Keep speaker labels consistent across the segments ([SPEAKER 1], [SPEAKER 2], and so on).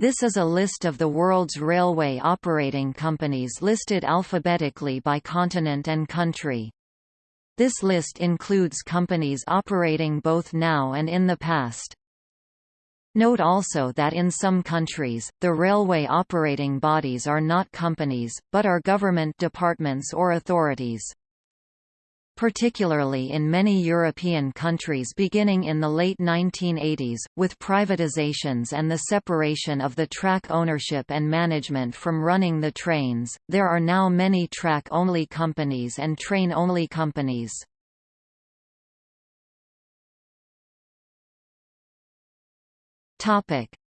[SPEAKER 1] This is a list of the world's railway operating companies listed alphabetically by continent and country. This list includes companies operating both now and in the past. Note also that in some countries, the railway operating bodies are not companies, but are government departments or authorities particularly in many European countries beginning in the late 1980s, with privatizations and the separation of the track ownership and management from running the trains, there are now many track-only companies and train-only companies.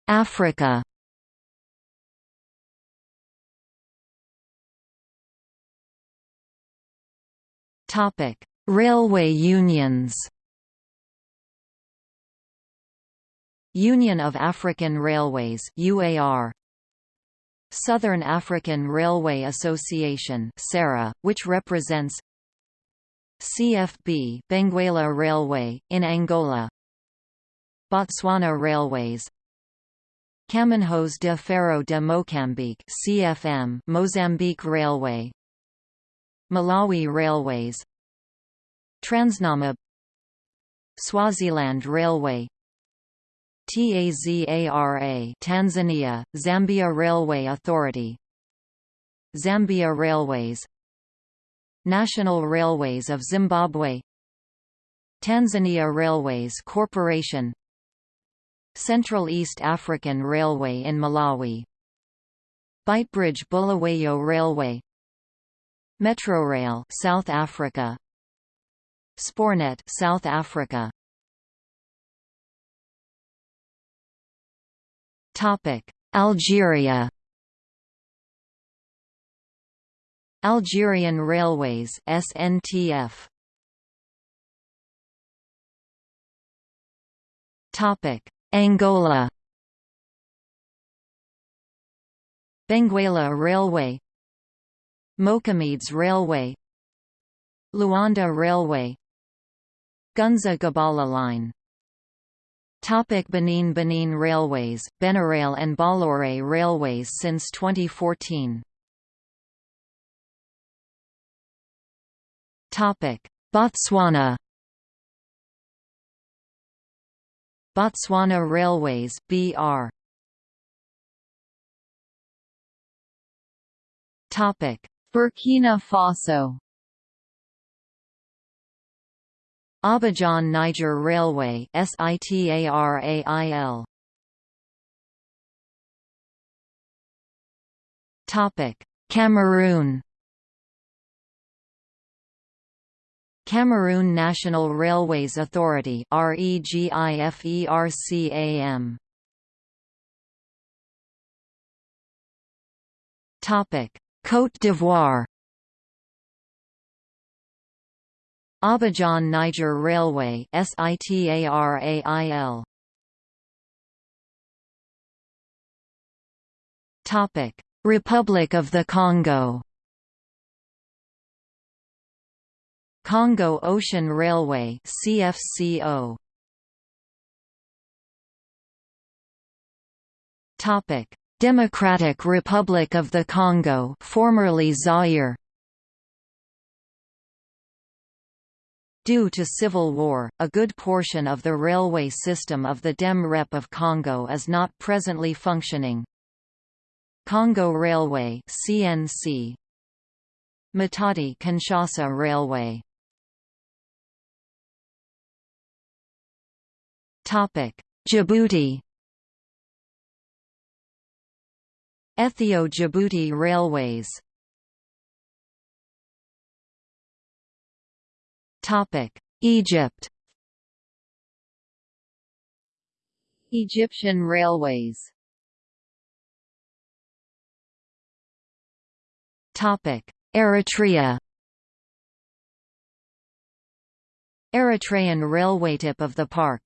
[SPEAKER 1] Africa Topic: Railway unions. Union of African Railways (UAR). Southern African Railway Association (SARA), which represents CFB Benguela Railway in Angola. Botswana Railways. Caminhos de Ferro de Moçambique (CFM) Mozambique Railway. Malawi Railways. Transnamib. Swaziland Railway. TAZARA Tanzania Zambia Railway Authority. Zambia Railways. National Railways of Zimbabwe. Tanzania Railways Corporation. Central East African Railway in Malawi. Beitbridge Bulawayo Railway Metrorail South Africa. Spoornet South Africa. Topic Algeria. Algerian Railways SNTF Topic Angola. Benguela Railway Moçâmedes Railway Luanda Railway Gunza Gabala Line. Topic Benin Benin Railways, Benarail and Bolloré Railways since 2014 Topic Botswana. Botswana Railways BR Topic Burkina Faso. Abidjan Niger Railway SITARAIL Topic. Cameroon. Cameroon National Railways Authority REGIFERCAM Topic Côte d'Ivoire. Abidjan Niger Railway SITARAIL Topic. Republic of the Congo. Congo Ocean Railway CFCO Topic Democratic Republic of the Congo formerly Zaire. Due to civil war, a good portion of the railway system of the Dem Rep of Congo is not presently functioning. Congo Railway CNC Matadi Kinshasa Railway. Topic. Djibouti Ethio-Djibouti Railways. Topic Egypt. Egyptian Railways. Topic Eritrea. Eritrean railway tip of the park.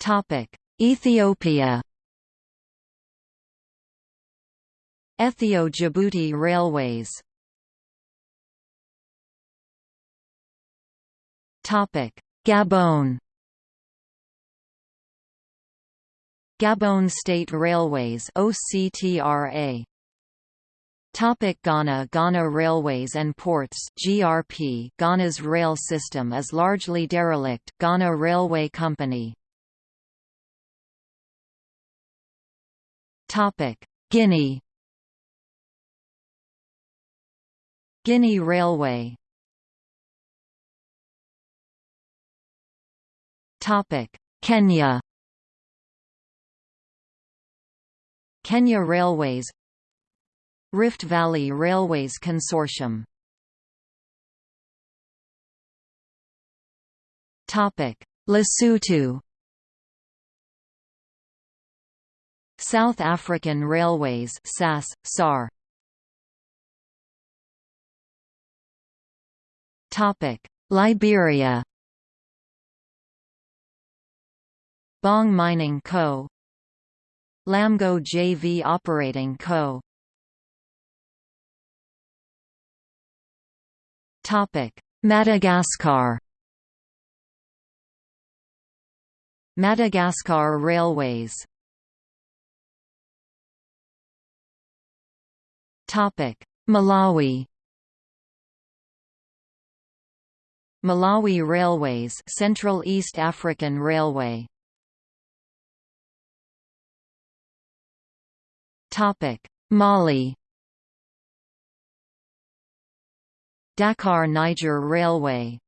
[SPEAKER 1] Topic Ethiopia. Ethio-Djibouti Railways. Topic. Gabon. Gabon State Railways OCTRA Topic. Ghana Ghana Railways and Ports GRP Ghana's rail system is largely derelict Ghana Railway Company Guinea. Guinea Railway. Topic. Kenya. Kenya Railways. Rift Valley Railways Consortium. Topic. Lesotho South African Railways SAS, SAR. Topic Liberia Bong Mining Co. LAMCO JV Operating Co. Topic: Madagascar. Madagascar Railways. Malawi. Malawi Railways, Central East African Railway. Topic: Mali. Dakar Niger Railway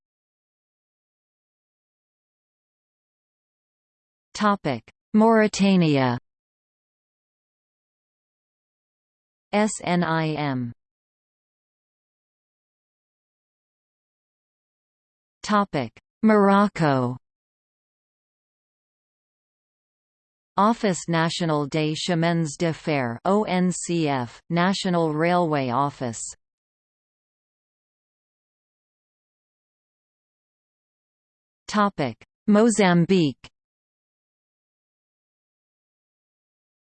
[SPEAKER 1] Topic: Mauritania SNIM Topic: Morocco. Office National des Chemins de Fer ONCF, National Railway Office. Topic: Mozambique.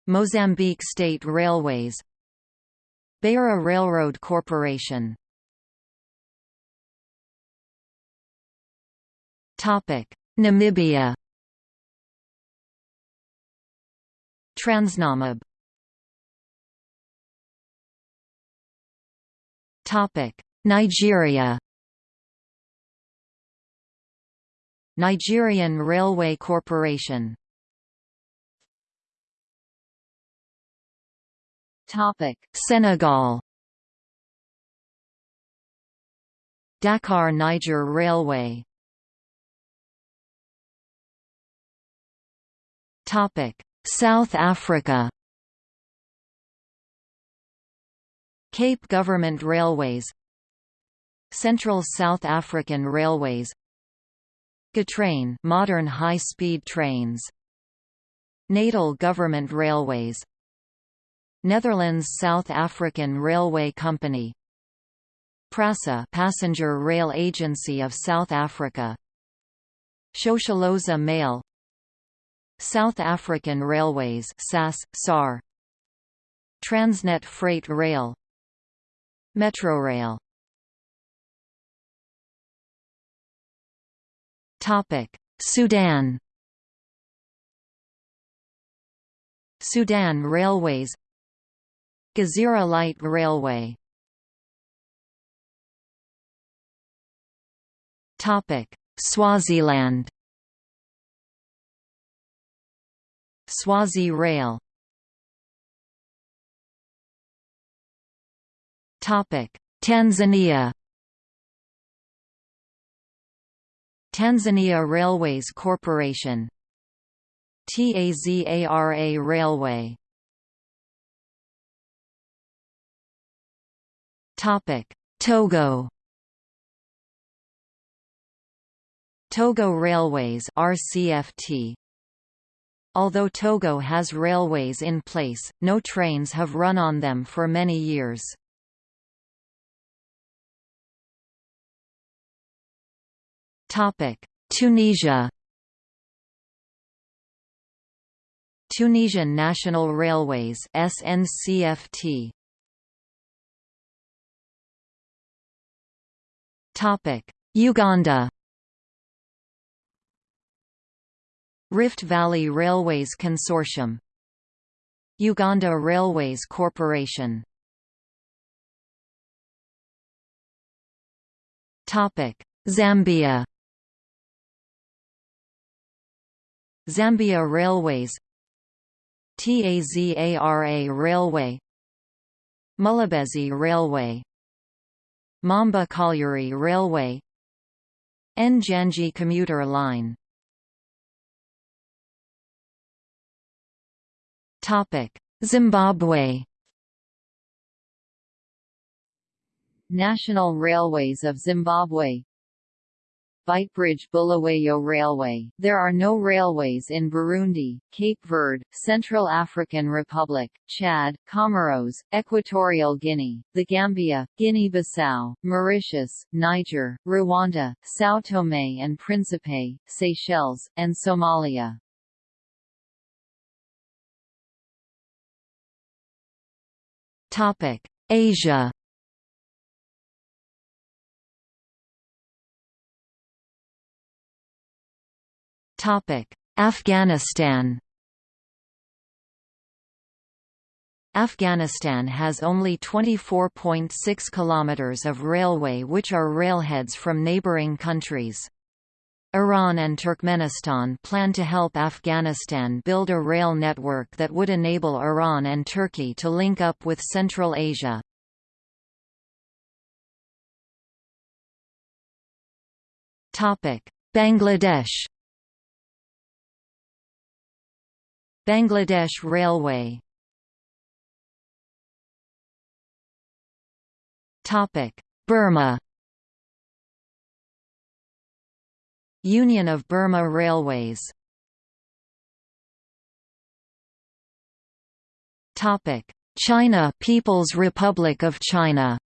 [SPEAKER 1] Mozambique State Railways Beira Railroad Corporation. Topic: Namibia. Transnamib. Topic: Nigeria. Nigerian Railway Corporation Topic: Senegal Dakar Niger Railway Topic: South Africa Cape Government Railways Central South African Railways Gautrain modern high-speed trains Natal Government Railways Netherlands South African Railway Company. PRASA Passenger Rail Agency of South Africa. Shosholoza Mail. South African Railways SAS, SAR Transnet Freight Rail. Metrorail. Topic: Sudan. Sudan Railways Gezira Light Railway. Topic: Swaziland. Swazi Rail. Topic: Tanzania. Tanzania Railways Corporation. TAZARA Railway Topic Togo Togo Railways RCFT Although Togo has railways in place, no trains have run on them for many years. Topic: Tunisia. Tunisian National Railways SNCFT. Topic: Uganda. Rift Valley Railways Consortium. Uganda Railways Corporation. Topic: Zambia. Zambia Railways. TAZARA Railway. Mulobezi Railway Maamba Colliery Railway. Njanji commuter line. Zimbabwe. National Railways of Zimbabwe Beitbridge Bulawayo Railway. There are no railways in Burundi, Cape Verde, Central African Republic, Chad, Comoros, Equatorial Guinea, the Gambia, Guinea-Bissau, Mauritius, Niger, Rwanda, São Tomé and Príncipe, Seychelles, and Somalia. Asia Afghanistan Afghanistan has only 24.6 km of railway which are railheads from neighbouring countries. Iran and Turkmenistan plan to help Afghanistan build a rail network that would enable Iran and Turkey to link up with Central Asia. Bangladesh Bangladesh Railway. Burma. Union of Burma Railways. Topic. China People's Republic of China.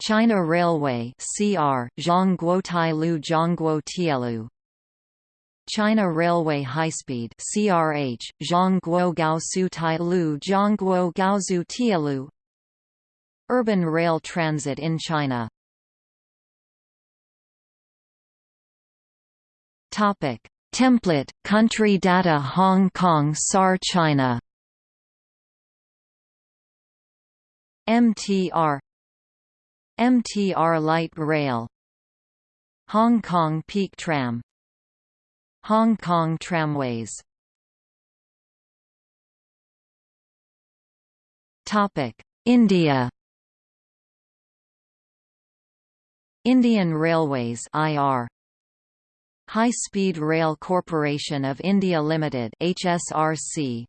[SPEAKER 1] China Railway CR Zhongguo Tailu Zhongguo Tielu China Railway High-Speed CRH, Zhongguo Gaosu Tailu Zhongguo Gaozu Tielu Urban Rail Transit in China. Topic. Template, Country Data Hong Kong SAR China. MTR MTR Light Rail. Hong Kong Peak Tram Hong Kong Tramways. India. Indian Railways IR High Speed Rail Corporation of India Limited HSRC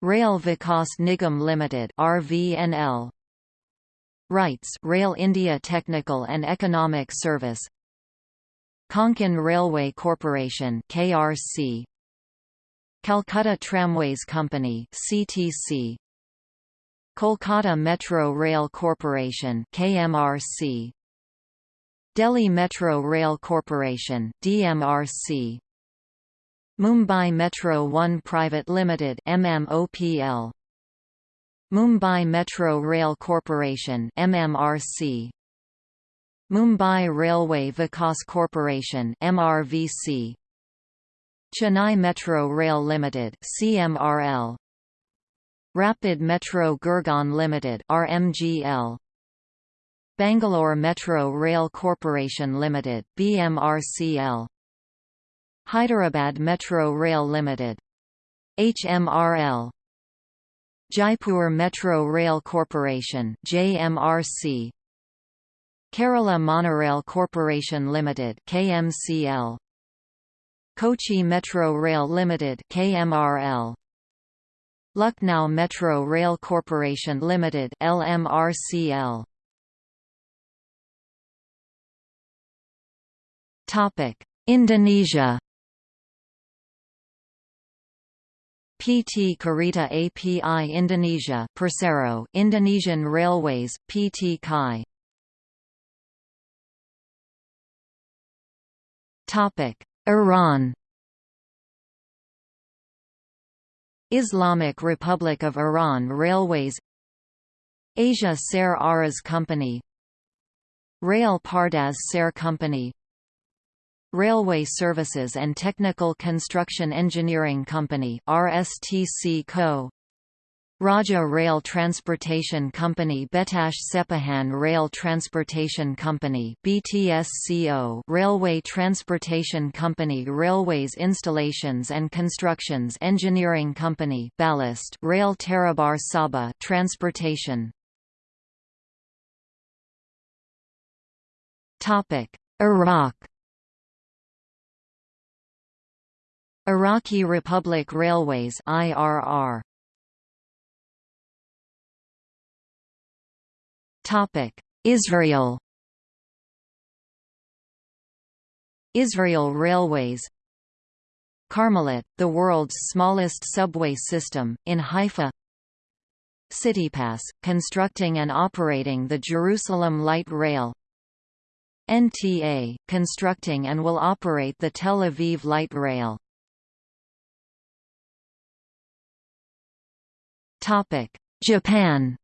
[SPEAKER 1] Rail Vikas Nigam Limited RVNL RITES Rail India Technical and Economic Service Konkan Railway Corporation KRC Calcutta Tramways Company CTC Kolkata Metro Rail Corporation KMRC Delhi Metro Rail Corporation DMRC Mumbai Metro One Private Limited MMOPL Mumbai Metro Rail Corporation MMRC Mumbai Railway Vikas Corporation MRVC Chennai Metro Rail Limited CMRL Rapid Metro Gurgaon Limited RMGL Bangalore Metro Rail Corporation Limited BMRCL Hyderabad Metro Rail Limited HMRL Jaipur Metro Rail Corporation JMRC Kerala Monorail Corporation Limited KMCL Kochi Metro Rail Limited KMRL Lucknow Metro Rail Corporation Limited LMRCL Topic Indonesia. PT Kereta Api Indonesia Persero Indonesian Railways PT Kai Iran. Islamic Republic of Iran Railways. Asia Sair Aras Company. Rail Pardaz Sair Company. Railway Services and Technical Construction Engineering Company RSTC Co. Raja Rail Transportation Company Betash Sepahan Rail Transportation Company BTSCO Railway Transportation Company Railways Installations and Constructions Engineering Company Ballast Rail Tarabar Sabah Transportation. Topic Iraq. Iraqi Republic Railways IRR Israel. Israel Railways Carmelit, the world's smallest subway system, in Haifa CityPass, constructing and operating the Jerusalem Light Rail NTA, constructing and will operate the Tel Aviv Light Rail Japan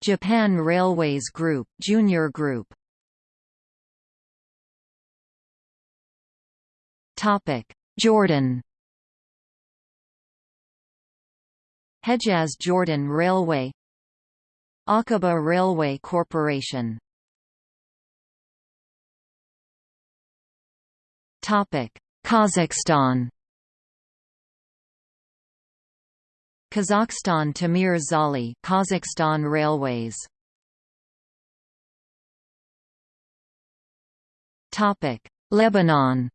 [SPEAKER 1] Japan Railways Group, Junior Group. Topic: Jordan. Hejaz Jordan Railway. Aqaba Railway Corporation. Topic: Kazakhstan Kazakhstan Temir Zholy Kazakhstan Railways. Topic Lebanon.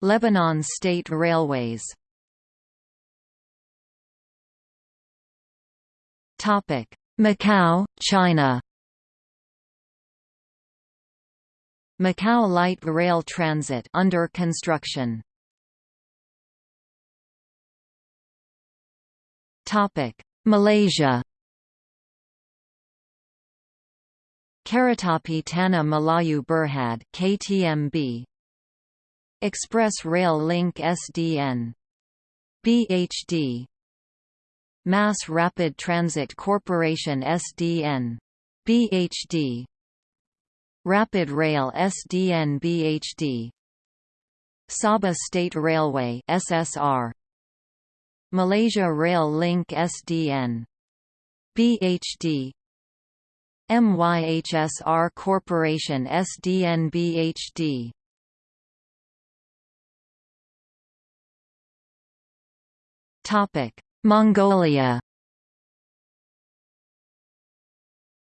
[SPEAKER 1] Lebanon State Railways. Topic Macau China. Macau Light Rail Transit under construction Topic: Malaysia. Keretapi Tanah Melayu Berhad KTMB Express Rail Link SDN BHD Mass Rapid Transit Corporation SDN BHD Rapid Rail SDN BHD Sabah State Railway SSR Malaysia Rail Link SDN BHD MYHSR Corporation SDN BHD Topic Mongolia.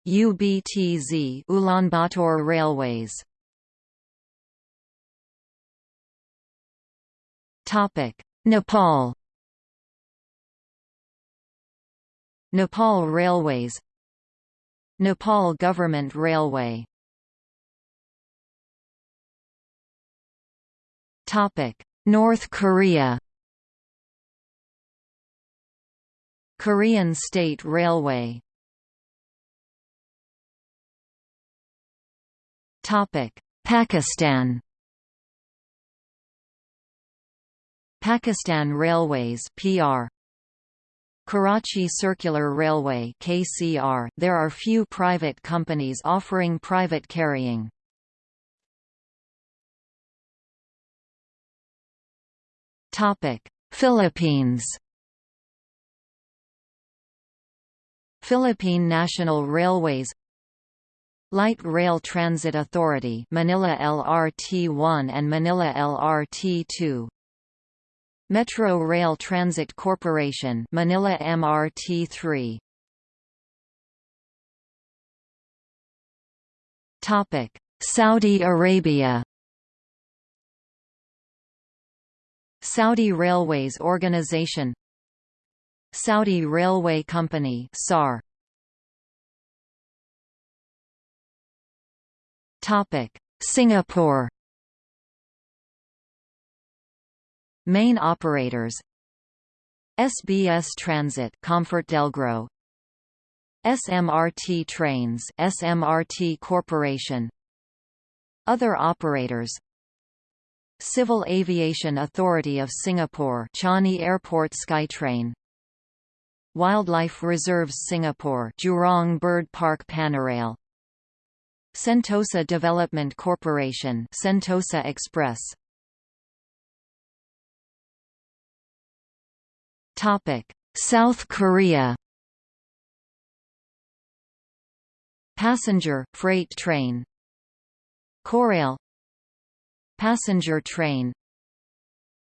[SPEAKER 1] UBTZ Ulaanbaatar Railways. Topic Nepal Nepal Railways Nepal Government Railway. North Korea. Korean State Railway. Pakistan. Pakistan Railways PR Karachi Circular Railway KCR, there are few private companies offering private carrying. Philippines. Philippine National Railways Light Rail Transit Authority Manila LRT-1 and Manila LRT-2 Metro Rail Transit Corporation Manila MRT3 Topic. Saudi Arabia. Saudi Railways Organization. Saudi Railway Company SAR Topic. Singapore Main operators. SBS Transit ComfortDelGro SMRT Trains SMRT Corporation. Other operators. Civil Aviation Authority of Singapore Changi Airport SkyTrain. Wildlife Reserves Singapore Jurong Bird Park Panorail. Sentosa Development Corporation Sentosa Express South Korea Passenger, freight train Korail Passenger train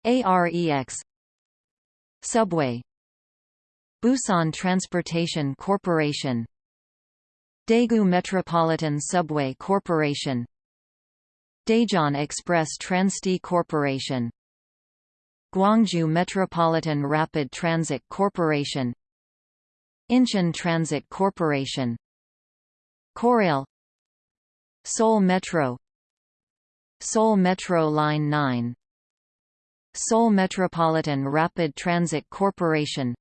[SPEAKER 1] AREX Subway Busan Transportation Corporation Daegu Metropolitan Subway Corporation Daejeon Express Transdi Corporation Gwangju Metropolitan Rapid Transit Corporation Incheon Transit Corporation Korail Seoul Metro Seoul Metro Line 9 Seoul Metropolitan Rapid Transit Corporation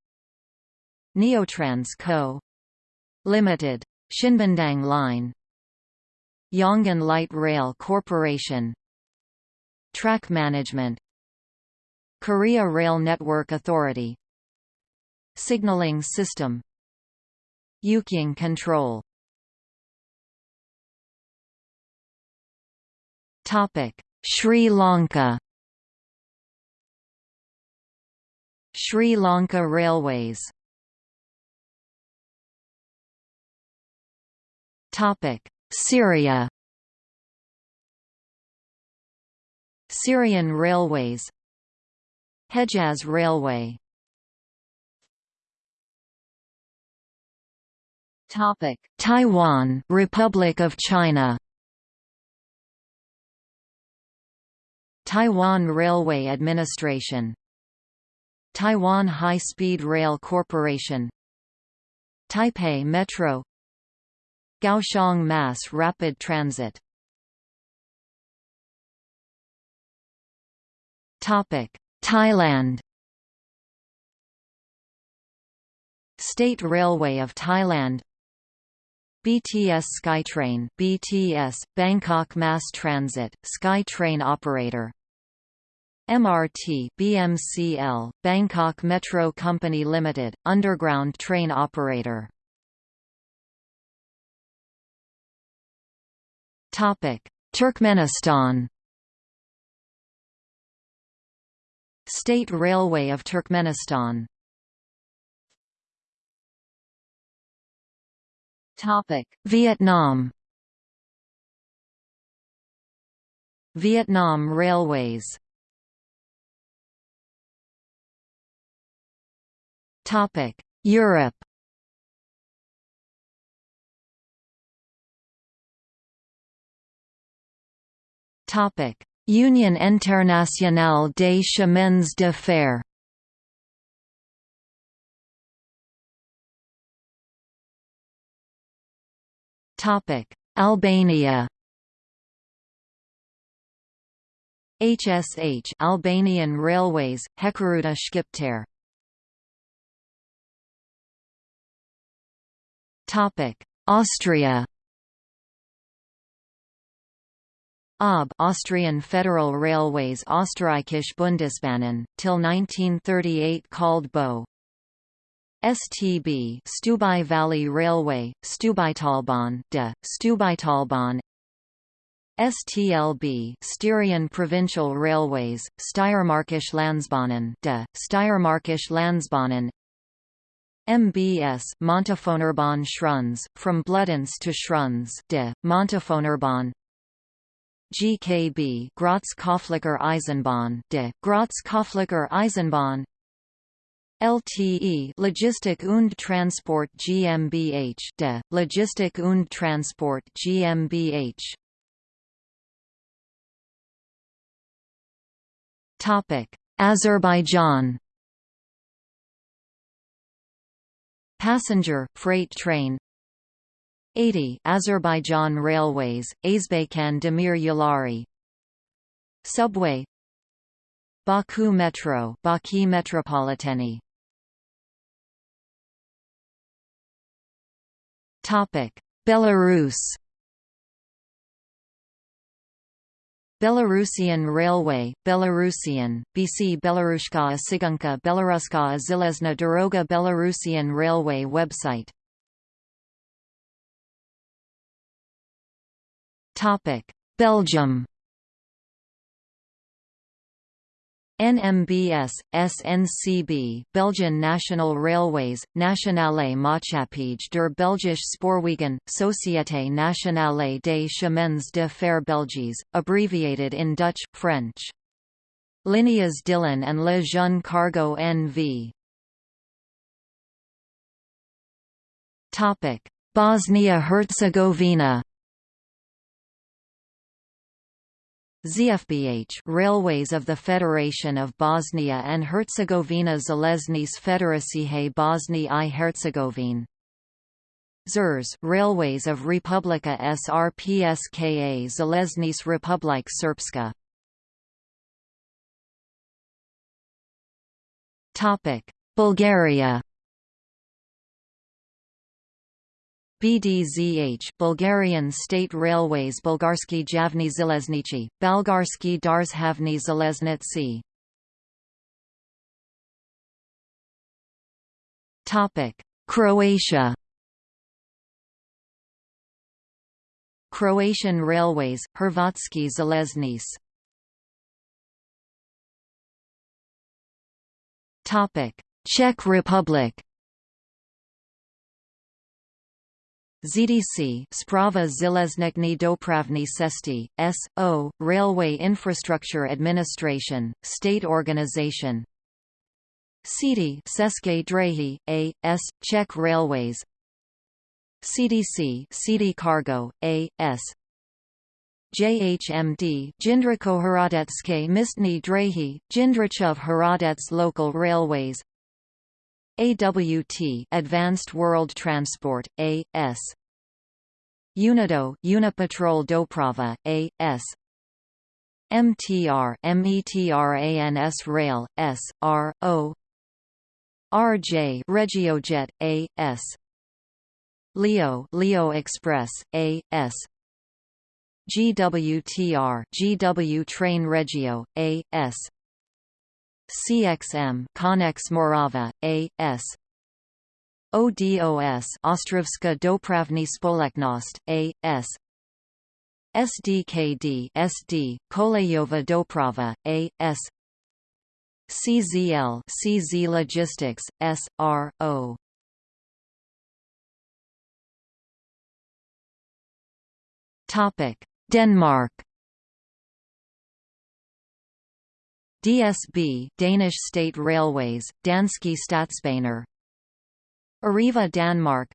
[SPEAKER 1] Neotrans Co. Limited. Shinbundang Line Yongin Light Rail Corporation Track Management Korea Rail Network Authority. Signaling System. Yukying Control. Topic: Sri Lanka. Sri Lanka Railways. Topic: Syria. Syrian Railways Hejaz Railway. Topic: Taiwan, Republic of China. Taiwan Railway Administration. Taiwan High-Speed Rail Corporation. Taipei Metro. Kaohsiung Mass Rapid Transit Thailand. State Railway of Thailand. BTS SkyTrain BTS Bangkok Mass Transit SkyTrain operator. MRT BMCL, Bangkok Metro Company Limited, underground train operator. Topic Turkmenistan State Railway of Turkmenistan. Vietnam. Vietnam Railways. Topic: Europe. Topic: Union Internationale des Chemins de Fer. Topic: Albania. HSH Albanian Railways, Hekurudha Shqiptare Topic: Austria. OB Austrian Federal Railways Österreichische Bundesbahnen, till 1938 called BO. STB Stubai Valley Railway, Stubaitalbahn de, Stubaitalbahn STLB Styrian Provincial Railways, Steiermarkische Landsbahnen de, Steiermarkische Landsbahnen. MBS Montafonerbahn Schruns, from Bludenz to Schruns de, Montafonerbahn GKB Graz Köflacher Eisenbahn de, Graz Köflacher Eisenbahn LTE Logistik und Transport GmbH de, Logistik und Transport GmbH Topic Azerbaijan. Passenger, freight train 80 Azerbaijan Railways, Azbaykan Demir Yulari. Subway. Baku Metro Baki Metropoliteni Topic. Belarus. Belarusian Railway, Belarusian, BC Belarushka Sigunka Belaruska Zilezna Doroga Belarusian Railway website Belgium NMBS, SNCB Belgian National Railways, Nationale Maatschappij der Belgische Spoorwegen, Société Nationale des Chemins de Fer Belgiques, abbreviated in Dutch, French. Líneas Dillen and Le Jeune Cargo NV. Bosnia-Herzegovina ZFBH Railways of the Federation of Bosnia and Herzegovina Železnice Federacije Bosni i Herzegovine. ZERS Railways of Republika Srpska Železnice Republike Srpska. Topic Bulgaria BDZH Bulgarian State Railways Bulgarsky Javni Zileznici, Balgarsky Darzhavni Zeleznici Croatia Croatian Railways, Hrvatski Železnice Czech Republic ZDC Sprava Zeleznekny Dopravny Cesty, S.O., Railway Infrastructure Administration, state organization CITI České dráhy, A.S., Czech Railways CDC CD Cargo, A.S. JHMD Jindřichohradecké místní dráhy, Jindřichův Hradec Local Railways AWT Advanced World Transport, A.S. Unido Unipatrol Doprava, A.S. MTR METRANS Rail, S, R, O RJ Regiojet, A.S. Leo Leo Express, A.S. GWTR GW Train Regio, A.S. CXM Connex Morava, A.S. ODOS Ostrovska Dopravny Spoleknost, A.S. SDKD SD, Kolejova Doprava, A.S. CZL CZ Logistics, S.R.O. Topic: Denmark DSB Danish State Railways, Danske Statsbaner. Arriva Danmark.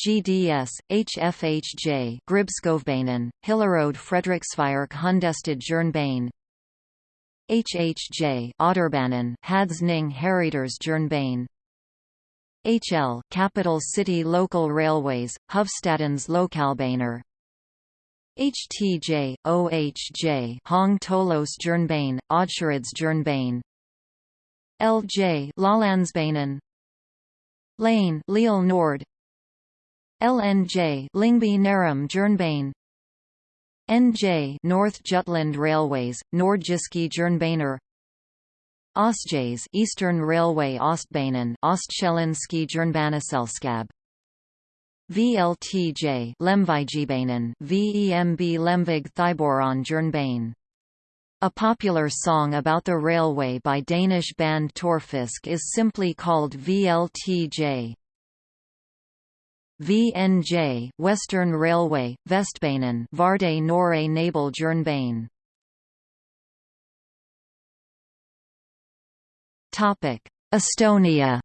[SPEAKER 1] GDS, HFHJ Gribskovbanen, Hillerode Frederiksværk Hundested Jernbane HHJ Odderbanen Hadsning Herreders Jernbane HL Capital City Local Railways, Hovedstadens Lokalbaner HTJ, OHJ Hong Tolos Jernbane, Odshereds Jernbane LJ Lalandsbanen Lane Lille Nord. LNJ Lyngby Nærum Jernbane NJ North Jutland Railways, Nordjyske Jernbaner Ostjays Eastern Railway Ostbanen Ostsjællandske Jernbaneselskab VLTJ Lemvigbanen VEMB Lemvig Thyborøn Jernbane a popular song about the railway by Danish band Torfisk is simply called VLTJ. VNJ Western Railway, Vestbanen Varde Nørre Nebel Jernbane Estonia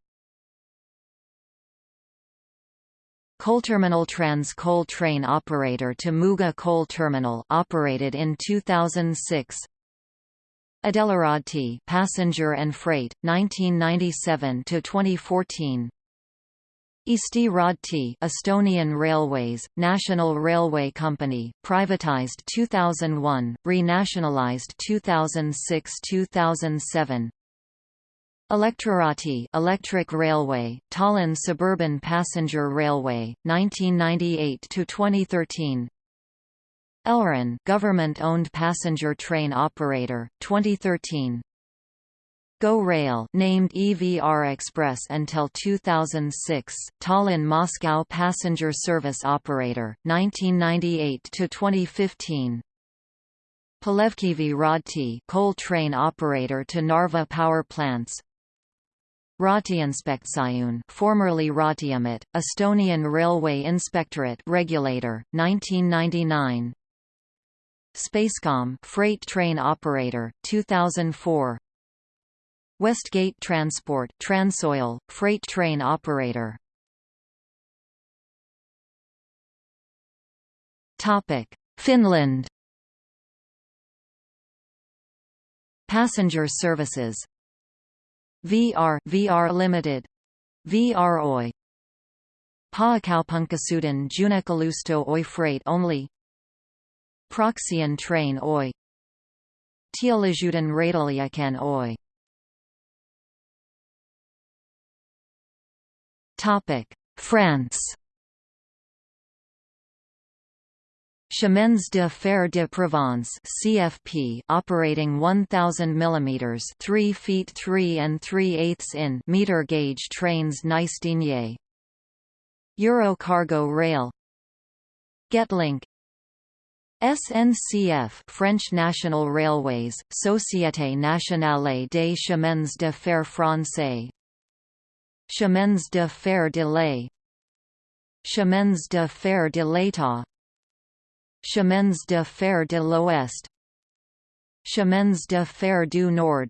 [SPEAKER 1] Coalterminal Trans coal train operator to Muuga Coal Terminal operated in 2006. Edelaraudtee passenger and freight 1997 to 2014. Eesti Raudtee Estonian Railways, National Railway Company, privatized 2001, renationalized 2006-2007. Elektriraudtee Electric Railway, Tallinn Suburban Passenger Railway, 1998 to 2013. Elron government-owned passenger train operator, 2013 Go Rail named EVR Express until 2006, Tallinn-Moscow passenger service operator, 1998 to 2015. Põlevkivi Raudtee coal train operator to Narva power plants. Raudteeinspektsioon formerly Raudteeamet, Estonian Railway Inspectorate regulator, 1999. Spacecom freight train operator, 2004. Westgate Transport Transoil, freight train operator. Topic: Finland. Passenger services. VR VR Limited. VR Oy. Pääkaupunkiseudun Junakalusto Oy freight only. Proxion train Oy. Teollisuuden Raideliikenne Oy. Topic: France. Chemins de fer de Provence (CFP), operating 1,000 mm (3 feet 3 and 3 eighths in) meter gauge trains Nice Digne. Eurocargo Rail. Getlink. SNCF French National Railways, Société Nationale des Chemins de Fer Français Chemins de fer de l'Est Chemins de fer de l'État Chemins de fer de l'Ouest. Chemins de fer du Nord.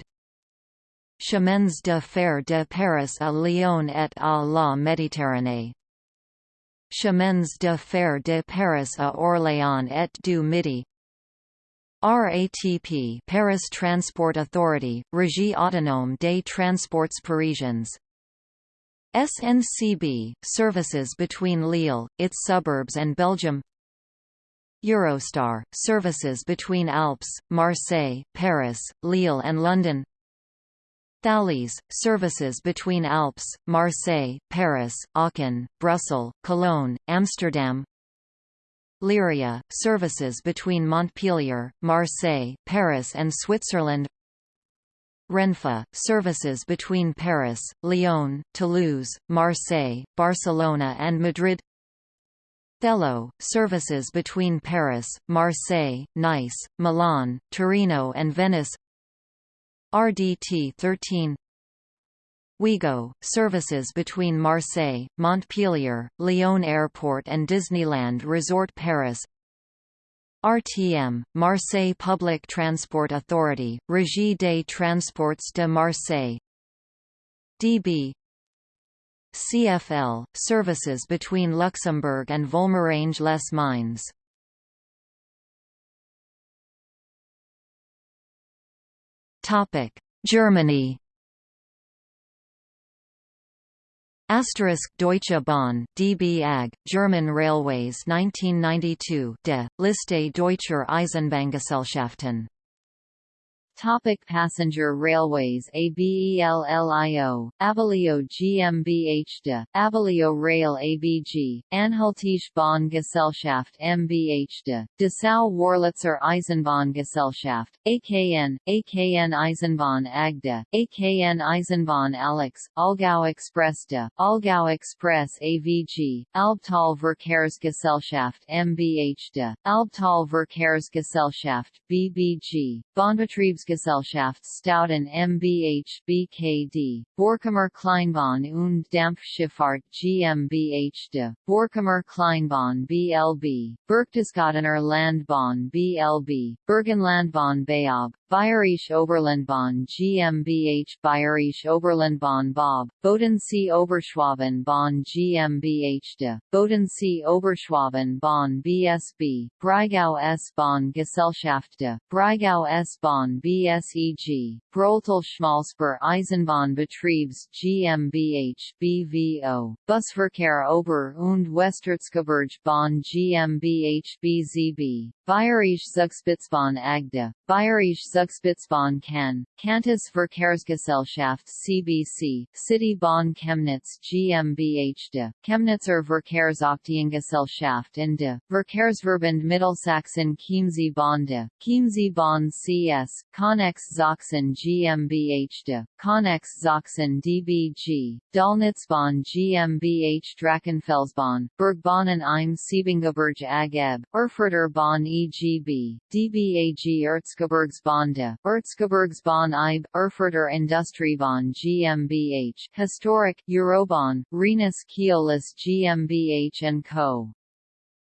[SPEAKER 1] Chemins de fer de Paris à Lyon et à la Méditerranée. Chemins de fer de Paris à Orléans et du Midi. RATP Paris Transport Authority, Régie autonome des transports parisiens. SNCB, services between Lille, its suburbs and Belgium Eurostar, services between Alps, Marseille, Paris, Lille and London. Thalys, services between Alps, Marseille, Paris, Aachen, Brussels, Cologne, Amsterdam. Lyria, services between Montpellier, Marseille, Paris and Switzerland. Renfe, services between Paris, Lyon, Toulouse, Marseille, Barcelona and Madrid Thello, services between Paris, Marseille, Nice, Milan, Torino and Venice. RDT 13 Ouigo, services between Marseille, Montpellier, Lyon Airport and Disneyland Resort Paris. RTM, Marseille Public Transport Authority, Régie des Transports de Marseille. DB CFL, services between Luxembourg and Volmerange-les-Mines Germany. Asterisk Deutsche Bahn, DB AG, German Railways 1992 de, Liste deutscher Eisenbahngesellschaften
[SPEAKER 2] Topic passenger railways ABELLIO, Abellio GmbH de, Abellio Rail ABG, Anhaltische Bahngesellschaft MBH de, Dessau Wörlitzer Eisenbahngesellschaft, AKN, AKN Eisenbahn AGDE, AKN Eisenbahn Alex, Allgäu Express de, Allgäu Express AVG, Albtal Verkehrsgesellschaft MBH de, Albtal Verkehrsgesellschaft BBG, Bahnbetriebs Gesellschaft Stauden mbH BKD, Borkumer Kleinbahn und Dampfschifffahrt GmbH de, Borkumer Kleinbahn BLB, Berchtesgadener Landbahn BLB, Burgenlandbahn Beab, Bayerische Oberlandbahn GmbH Bayerische Oberlandbahn Bob, Bodensee Oberschwaben Bahn GmbH de, Bodensee Oberschwaben Bahn BSB, Breisgau S-Bahn Gesellschaft de, Breisgau S-Bahn BSEG, Brohltal Schmalspur Eisenbahnbetriebs GmbH BVO, Busverkehr Ober- und Westerzgebirge Bahn GmbH BZB, Bayerische Zugspitzbahn AGDE, Bayerische Zugspitzbahn Kann, Cantus Verkehrsgesellschaft CBC, City Bahn Chemnitz GmbH de, Chemnitzer Verkehrsaktiengesellschaft in de, Verkehrsverbund Mittelsachsen Chiemsee Bahn de, Chiemsee CS, Connex Sachsen GmbH de, Connex Sachsen DBG, Döllnitzbahn GmbH Drachenfelsbahn, Bergbahnen im Siebengebirge AG EB, Erfurter Bahn EGB, DBAG Erzgebirgsbahn Erzgebirgsbahn IB, Erfurter Industriebahn GmbH, Historic, Eurobahn, Rhenus Keolis GmbH & Co.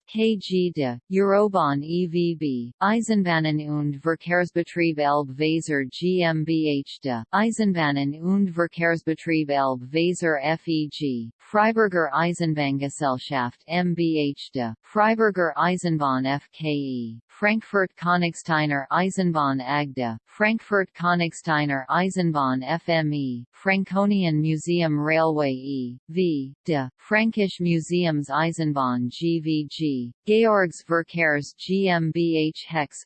[SPEAKER 2] KG de, Eurobahn EVB, Eisenbahnen und Verkehrsbetrieb Elbe Weser GmbH de, Eisenbahnen und Verkehrsbetrieb Elbe Weser FEG, Freiburger Eisenbahngesellschaft MBH de, Freiburger Eisenbahn FKE, Frankfurt Königsteiner Eisenbahn AG de, Frankfurt Königsteiner Eisenbahn FME, Franconian Museum Railway E.V. de, Frankish Museums Eisenbahn GVG Georgs Verkehrs GmbH Hex,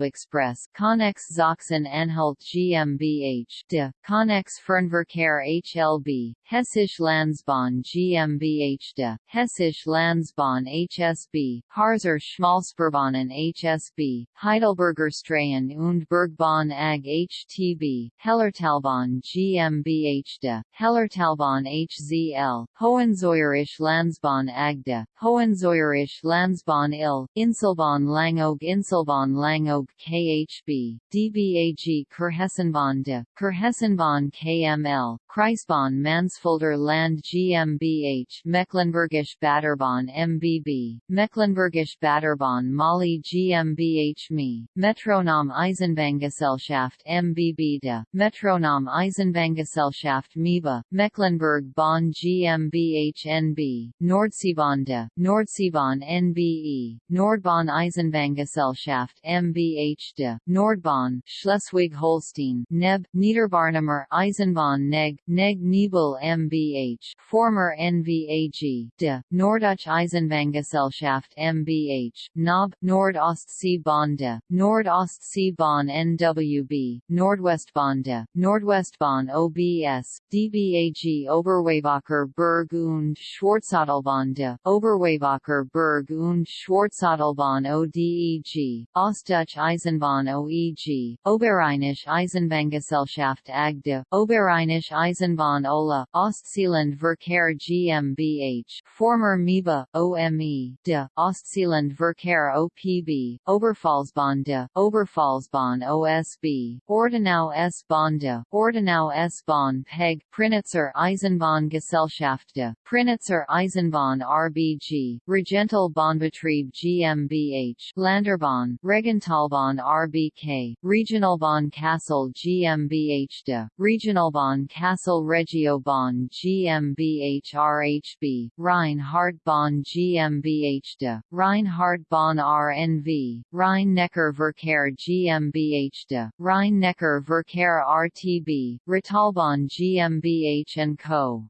[SPEAKER 2] Express, Connex Sachsen Anhalt GmbH de, Connex Fernverkehr HLB, Hessisch Landsbahn GmbH de, Hessisch Landsbahn HSB, Harzer Schmalspurbahnen HSB, Heidelberger Straßen und Bergbahn AG HTB, Hellertalbahn GmbH de, Hellertalbahn HZL, Hohenzollerisch Landsbahn AG de, Hohenzollerisch Landsbahn il, Inselbahn Langeoog Inselbahn Langeoog KHB, DBAG Kurhessenbahn de, Kurhessenbahn KML, Kreisbahn Mansfelder Land GmbH Mecklenburgisch Bäderbahn MBB, Mecklenburgisch Bäderbahn Molli GmbH ME, Metronom Eisenbahngesellschaft MBB de, Metronom Eisenbahngesellschaft MEBA, Mecklenburg Bahn GmbH NB, Nordseebahn de, Nordseebahn NBE, Nordbahn Eisenbahngesellschaft MBH de, Nordbahn, Schleswig-Holstein, NEB, Niederbarnimer Eisenbahn Neg, Neg Nebel MBH, former NVAG, de, Norddeutsche Eisenbahngesellschaft MBH, NOB, Nordostsee-Bahn de, Nordostsee-Bahn NWB, Nordwestbahn de, Nordwestbahn OBS, DBAG Oberweißbacher Berg und Schwarzatalbahn de, Oberweißbacher Berg und Schwarzatalbahn ODEG, Ostdeutsche Eisenbahn OEG, Oberrheinisch Eisenbahngesellschaft de, Oberrheinisch Eisenbahn Ola, Ostseeland Verkehr GmbH, former MEBA, OME, de, Ostseeland Verkehr OPB, Oberpfalzbahn de, Oberpfalzbahn OSB, Ortenau S-Bahn de, Ortenau S-Bahn PEG, Prignitzer Eisenbahn Gesellschaft de, Prignitzer Eisenbahn RBG, Regental Bahnbetrieb GmbH, Länderbahn, Regentalbahn RBK, Regionalbahn Kassel GmbH de, Regionalbahn Kassel Regiobahn GmbH RHB, Rhein-Haardtbahn GmbH de, Rhein-Haardtbahn RNV, Rhein-Neckar Verkehr GmbH de, Rhein-Neckar Verkehr RTB, Rurtalbahn GmbH & Co.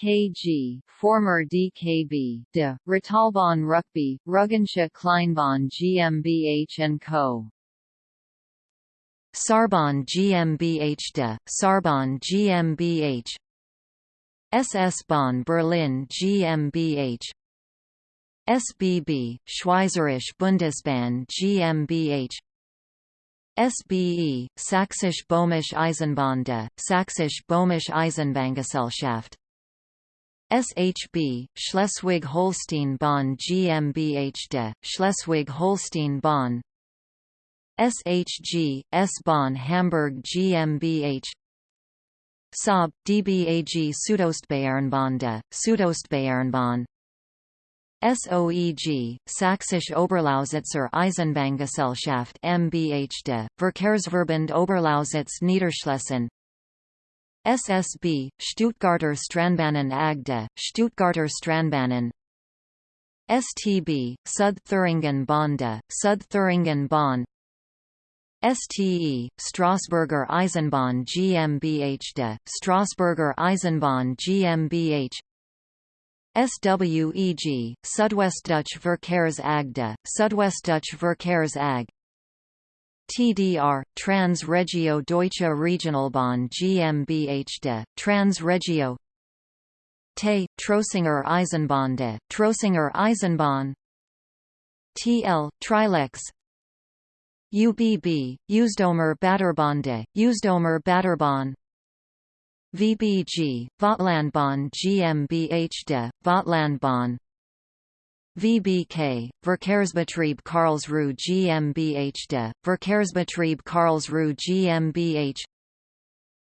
[SPEAKER 2] KG, former DKB, de, Rurtalbahn Rugby, Rügensche Kleinbahn GmbH & Co.
[SPEAKER 1] Saarbahn GmbH de, Saarbahn GmbH SS Bahn Berlin GmbH SBB, Schweizerische Bundesbahn GmbH SBE, Sächsisch Böhmisch Eisenbahn de, Sächsisch Böhmisch Eisenbahngesellschaft SHB, Schleswig-Holstein Bahn GmbH de, Schleswig-Holstein Bahn. SHG, S-Bahn Hamburg GmbH Saab, DBAG Südostbayernbahn de, Südostbayernbahn. SOEG, Sächsisch Oberlausitzer Eisenbahngesellschaft MBH de, Verkehrsverbund Oberlausitz Niederschlesien SSB, Stuttgarter Straßenbahnen AG Stuttgarter Straßenbahnen. STB, Südthüringen Bahn de, Südthüringen Bahn. STE, Strasburger Eisenbahn GmbH de, Strasburger Eisenbahn GmbH SWEG, Südwestdeutsche Verkehrs AG de, Südwestdeutsche Verkehrs AG TDR, Trans Regio Deutsche Regionalbahn GmbH de, Trans Regio TE, Trossinger Eisenbahn Trossinger Eisenbahn. TL, Trilex. UBB, Usedomer Bäderbahn de, Usedomer Bäderbahn VBG, Vogtlandbahn GmbH de, Vogtlandbahn VBK, Verkehrsbetrieb Karlsruhe GmbH de, Verkehrsbetrieb Karlsruhe GmbH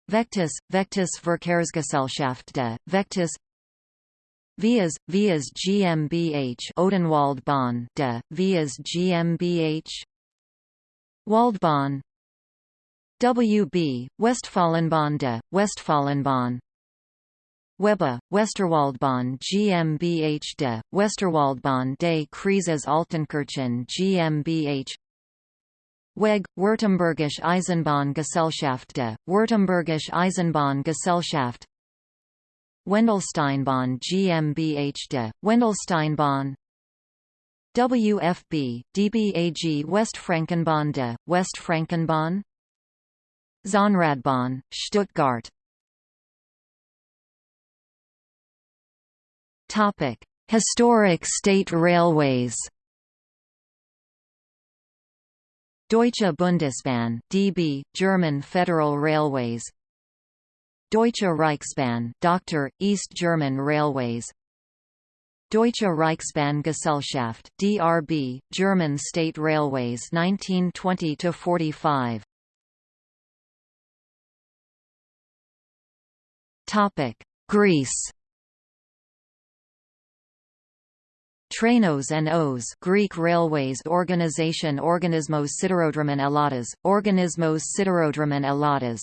[SPEAKER 1] Vectus, Vectus Verkehrsgesellschaft de, Vectus. Vias, Vias GmbH Odenwaldbahn de, Vias GmbH Waldbahn. WB, Westfalenbahn de, Westfalenbahn Weba, Westerwaldbahn GmbH de, Westerwaldbahn des Kreises Altenkirchen GmbH WEG, Württembergische Eisenbahngesellschaft de, Württembergische Eisenbahngesellschaft. Wendelsteinbahn GmbH de, Wendelsteinbahn. WFB, DBAG Westfrankenbahn de, Westfrankenbahn Zahnradbahn, Stuttgart Historic state railways. Deutsche Bundesbahn (DB), German Federal Railways. Deutsche Reichsbahn, Dr. East German Railways. Deutsche Reichsbahngesellschaft (DRB), German State Railways 1920 to 45. Topic: Greece Trains and Os Greek Railways Organisation Organismos Siderodromon Eladas, Organismos Siderodromon Eladas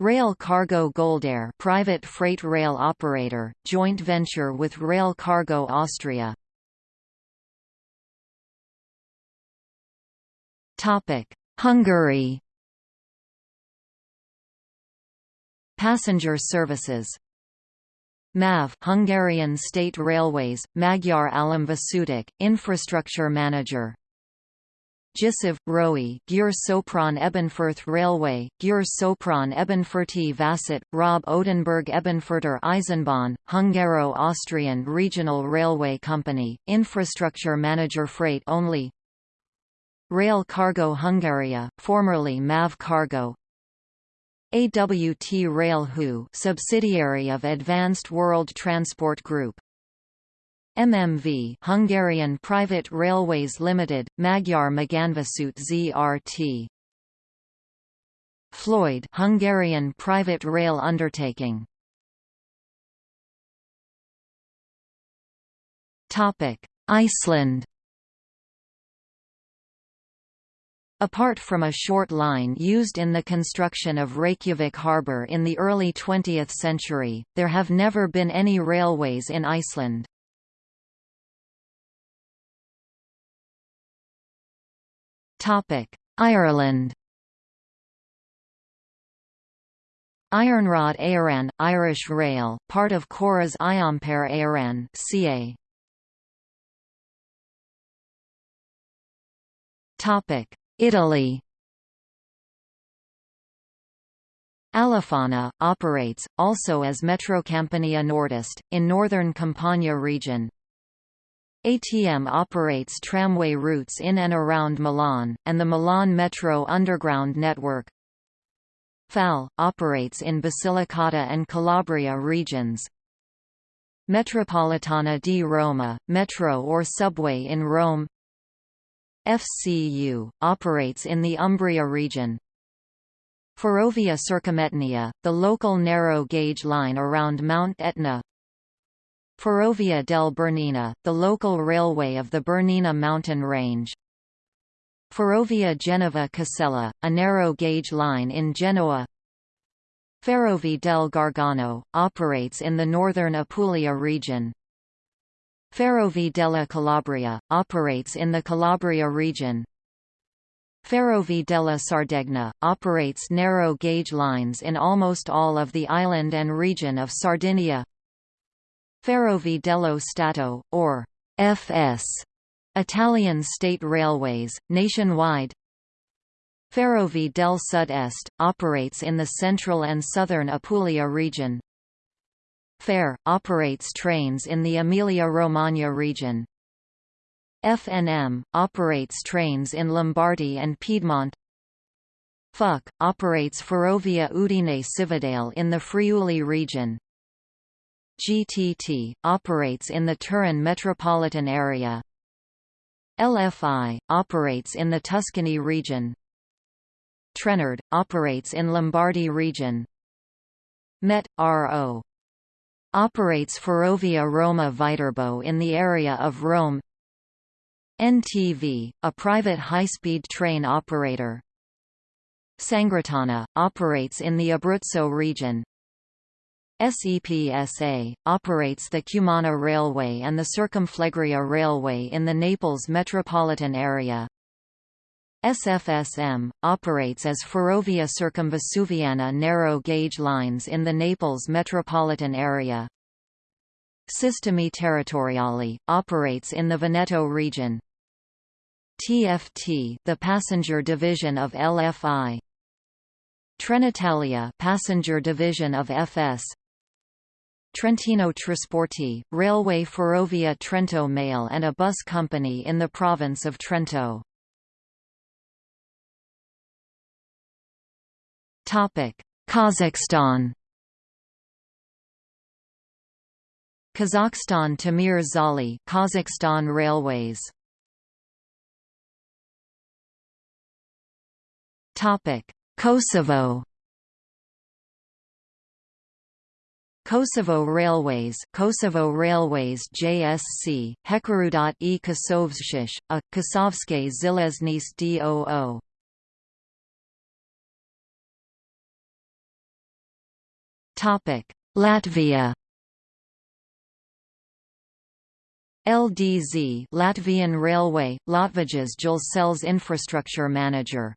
[SPEAKER 1] Rail Cargo Goldair private freight rail operator, joint venture with Rail Cargo Austria. Hungary. Passenger services MÁV Hungarian State Railways, Magyar Államvasutak, Infrastructure Manager. Gysiv, Roi, Győr Sopron Ebenfurth Railway, Győr Sopron Ebenfurti Vasút, Rob Odenberg Ebenfurter Eisenbahn, Hungaro-Austrian Regional Railway Company, Infrastructure Manager Freight only. Rail Cargo Hungaria, formerly MÁV Cargo, AWT Rail Hu subsidiary of Advanced World Transport Group. MMV Hungarian Private Railways Limited, Magyar Magánvasút ZRT Floyd Hungarian private rail undertaking. Topic. Iceland Apart from a short line used in the construction of Reykjavik harbour in the early 20th century, there have never been any railways in Iceland. Ireland Iarnród Éireann, Irish Rail, part of Córas Iompar Éireann CA. Topic Italy Alifano, operates, also as Metrocampania Nordest, in northern Campania region. ATM operates tramway routes in and around Milan, and the Milan Metro underground network. FAL, operates in Basilicata and Calabria regions. Metropolitana di Roma, metro or subway in Rome FCU, operates in the Umbria region. Ferrovia Circumetnea, the local narrow-gauge line around Mount Etna. Ferrovia del Bernina, the local railway of the Bernina mountain range. Ferrovia Genova Casella, a narrow-gauge line in Genoa. Ferrovie del Gargano, operates in the northern Apulia region Ferrovie della Calabria, operates in the Calabria region. Ferrovie della Sardegna, operates narrow-gauge lines in almost all of the island and region of Sardinia. Ferrovie dello Stato, or FS, Italian state railways, nationwide Ferrovie del Sud Est, operates in the central and southern Apulia region. FARE, operates trains in the Emilia-Romagna region. FNM, operates trains in Lombardy and Piedmont. FUC, operates Ferrovia Udine Cividale in the Friuli region. GTT, operates in the Turin metropolitan area. LFI, operates in the Tuscany region. Trenord, operates in Lombardy region. MET, RO. Operates Ferrovia Roma Viterbo in the area of Rome NTV, a private high-speed train operator. Sangritana, operates in the Abruzzo region. SEPSA, operates the Cumana Railway and the Circumflegrea Railway in the Naples metropolitan area. SFSM, operates as Ferrovia Circumvesuviana narrow-gauge lines in the Naples metropolitan area. Sistemi Territoriali, operates in the Veneto region. TFT, the passenger division of LFI. Trenitalia, passenger division of FS. Trentino Trasporti, Railway Ferrovia Trento Malè and a bus company in the province of Trento. Topic: Kazakhstan Kazakhstan Temir Zholy Kazakhstan Railways. Topic. Kosovo Kosovo Railways Kosovo Railways JSC Hekarudot e Kosovshish a Kosovske Zileznice DOO Latvia LDZ Latvian Railway, Latvijas Dzelzceļš infrastructure manager.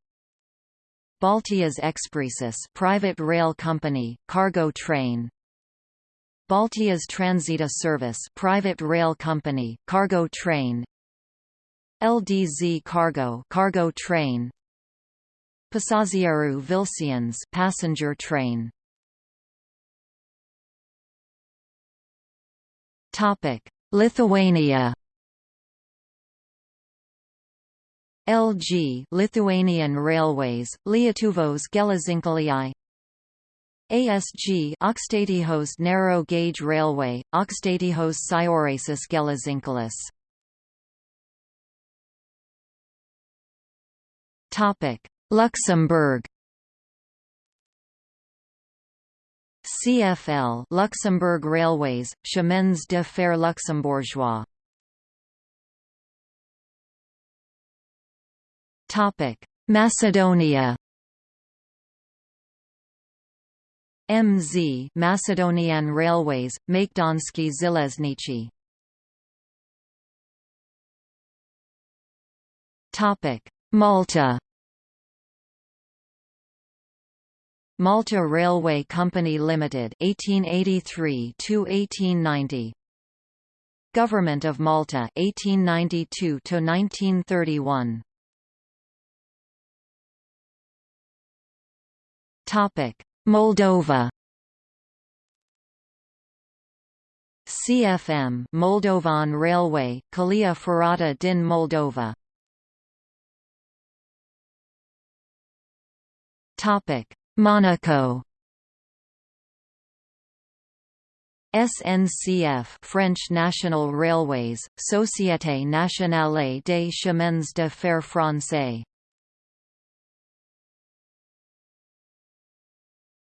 [SPEAKER 1] Baltijas Ekspresis private rail company, cargo train. Baltijas Transita Service private rail company, cargo train. LDZ Cargo cargo train. Pasažieru Vilciens passenger train. Lithuania LG Lithuanian Railways, Lietuvos Geležinkeliai ASG Aukštaitijos Narrow Gauge Railway, Aukštaitijos Siaurasis Geležinkelis Luxembourg CFL Luxembourg Railways, Chemins de fer luxembourgeois Topic: Macedonia. MZ Macedonian Railways, Makedonski Železnice. Topic: Malta. Malta Railway Company Limited 1883 to 1890 Government of Malta 1892 to 1931 Topic Moldova. CFM Moldovan Railway Calea Ferrata din Moldova. Topic Monaco. SNCF French National Railways, Société Nationale des Chemins de Fer Français.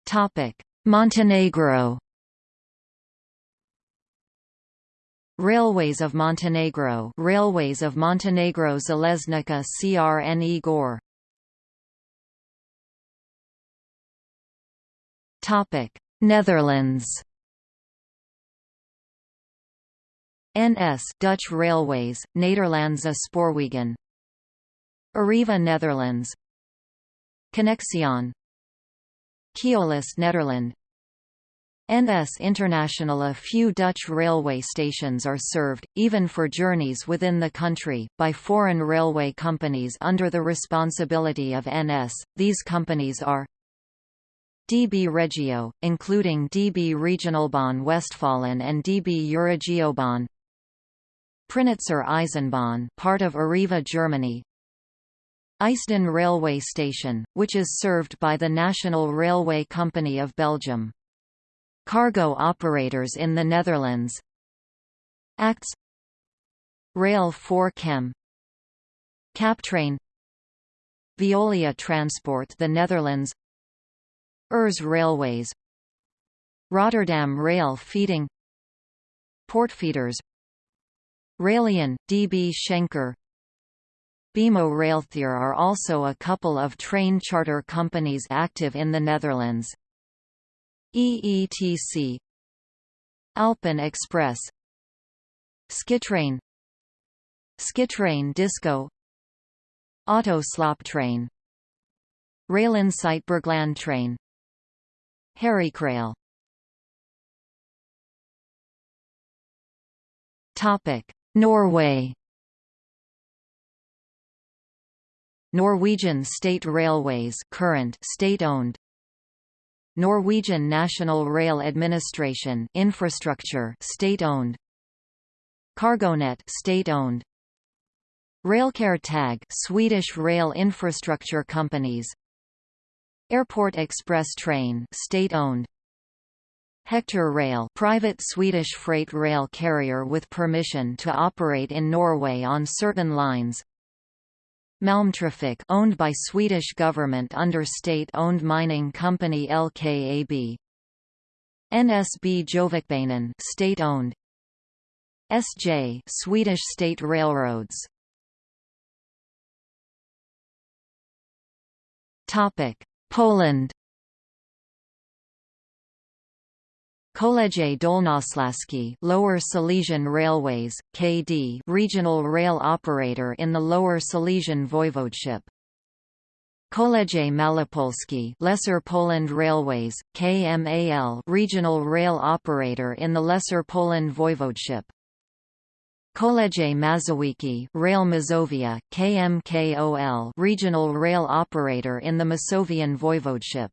[SPEAKER 1] Topic: Montenegro. Railways of Montenegro Railways of Montenegro Železnica Crne Gore Netherlands. NS Dutch Railways, Nederlandse Spoorwegen. Arriva Netherlands. Connexion. Keolis Nederland NS International A few Dutch railway stations are served, even for journeys within the country, by foreign railway companies under the responsibility of NS. These companies are DB Regio, including DB Regionalbahn Westfalen and DB Euroregiobahn Prignitzer Eisenbahn part of Arriva Germany. Eisden railway station, which is served by the National Railway Company of Belgium. Cargo operators in the Netherlands. Acts. Rail 4 Chem. Captrain. Veolia Transport the Netherlands Urs Railways. Rotterdam Rail Feeding. Portfeeders Railion, DB Schenker. BMO Railtheer are also a couple of train charter companies active in the Netherlands. EETC Alpen Express. Skitrain. Skytrain Disco. Auto Train. Railin Bergland Train Harrycrail Topic Norway. Norwegian State Railways current state-owned. Norwegian National Rail Administration infrastructure state-owned. Cargonet state-owned. Railcare Tag Swedish rail infrastructure companies Airport Express Train state-owned Hector Rail private Swedish freight rail carrier with permission to operate in Norway on certain lines Malmtrafik owned by Swedish government under state-owned mining company LKAB. NSB Gjøvikbanen state-owned. SJ Swedish State Railroads. Topic: Poland Koleje Dolnośląskie Lower Silesian Railways, KD regional rail operator in the Lower Silesian Voivodeship. Koleje Malopolskie Lesser Poland Railways, KMAL regional rail operator in the Lesser Poland Voivodeship. Koleje Mazowieckie Rail Mazovia, KMKOL regional rail operator in the Masovian Voivodeship.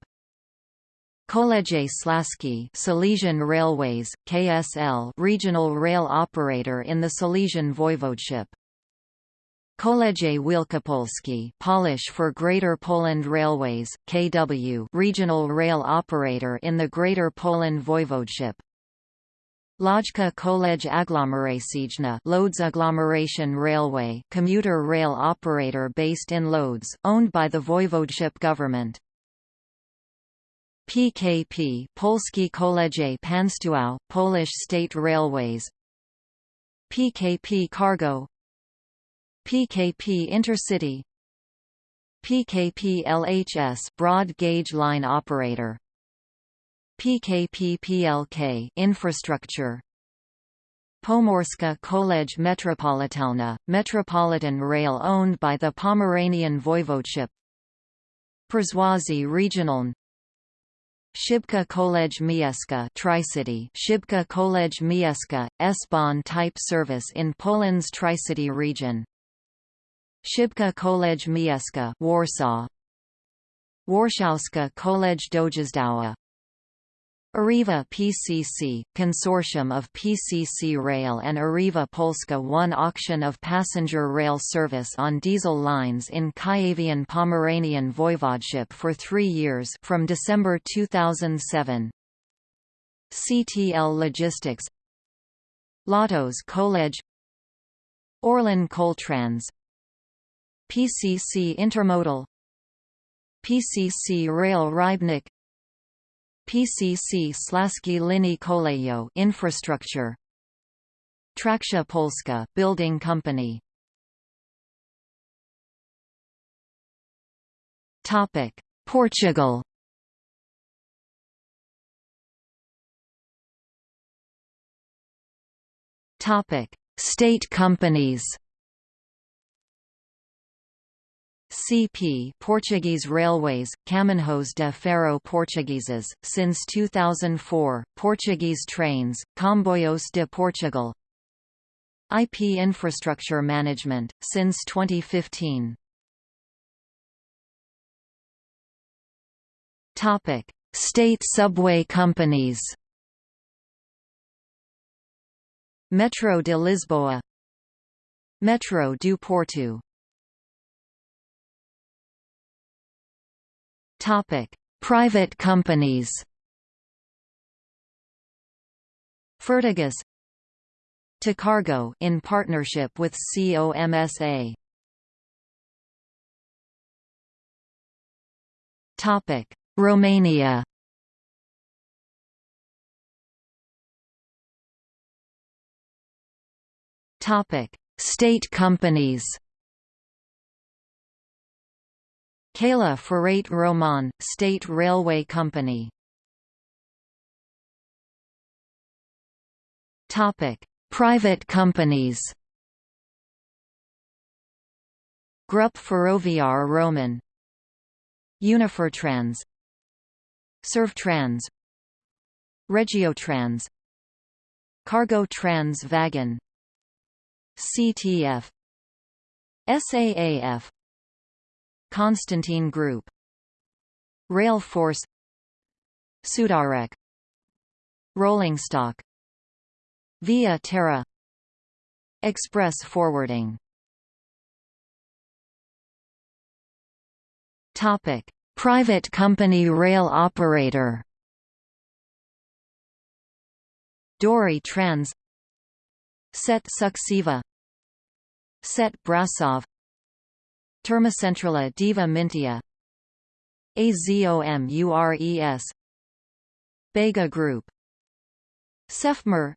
[SPEAKER 1] Koleje Śląskie Silesian Railways, KSL regional rail operator in the Silesian Voivodeship. Koleje Wielkopolskie Polish for Greater Poland Railways, KW regional rail operator in the Greater Poland Voivodeship. Lodźka Kolej Aglomeracyjna Lodz Agglomeration Railway commuter rail operator based in Lodz, owned by the Voivodeship government. PKP Polskie Koleje Państwowe, Polish State Railways. PKP Cargo. PKP Intercity. PKP LHS Broad Gauge Line Operator PKP PLK Infrastructure. Pomorska Kolej Metropolitalna, Metropolitan Rail owned by the Pomeranian Voivodeship. Przewózy Regionalne. Szybka Kolej Miejska Tricity. Szybka Kolej Miejska, S-Bahn type service in Poland's Tricity region. Szybka Kolej Miejska Warsaw. Warszawska Kolej Dojazdowa Arriva PCC, consortium of PCC Rail and Arriva Polska won auction of passenger rail service on diesel lines in Kuyavian Pomeranian Voivodeship for three years from December 2007. CTL Logistics Lotos Kolej Orlen Koltrans PCC Intermodal PCC Rail Rybnik PCC Slaski Linie Kolejowe infrastructure. Trakcja Polska building company. Topic. Portugal. Topic. State companies CP Portuguese Railways, Caminhos de Ferro Portugueses, since 2004, Portuguese Trains, Comboios de Portugal IP Infrastructure Management, since 2015 Topic. State subway companies Metro de Lisboa Metro do Porto Topic: Private companies. Fertigas Cargo in partnership with COMSA. Topic: Romania. Topic: State companies. Calea Ferrate Roman, State Railway Company. Private companies. Grup Ferroviar Roman. Unifertrans. Servtrans Regiotrans. Cargo Trans Wagon CTF SAAF Constantine Group. Rail Force. Sudarec Rolling stock. Via Terra. Express forwarding. Topic: Private company rail operator. Dori Trans. Set Suceava Set Brasov Termocentrala Deva Mintia. AZOMURES Bega Group. Cefmer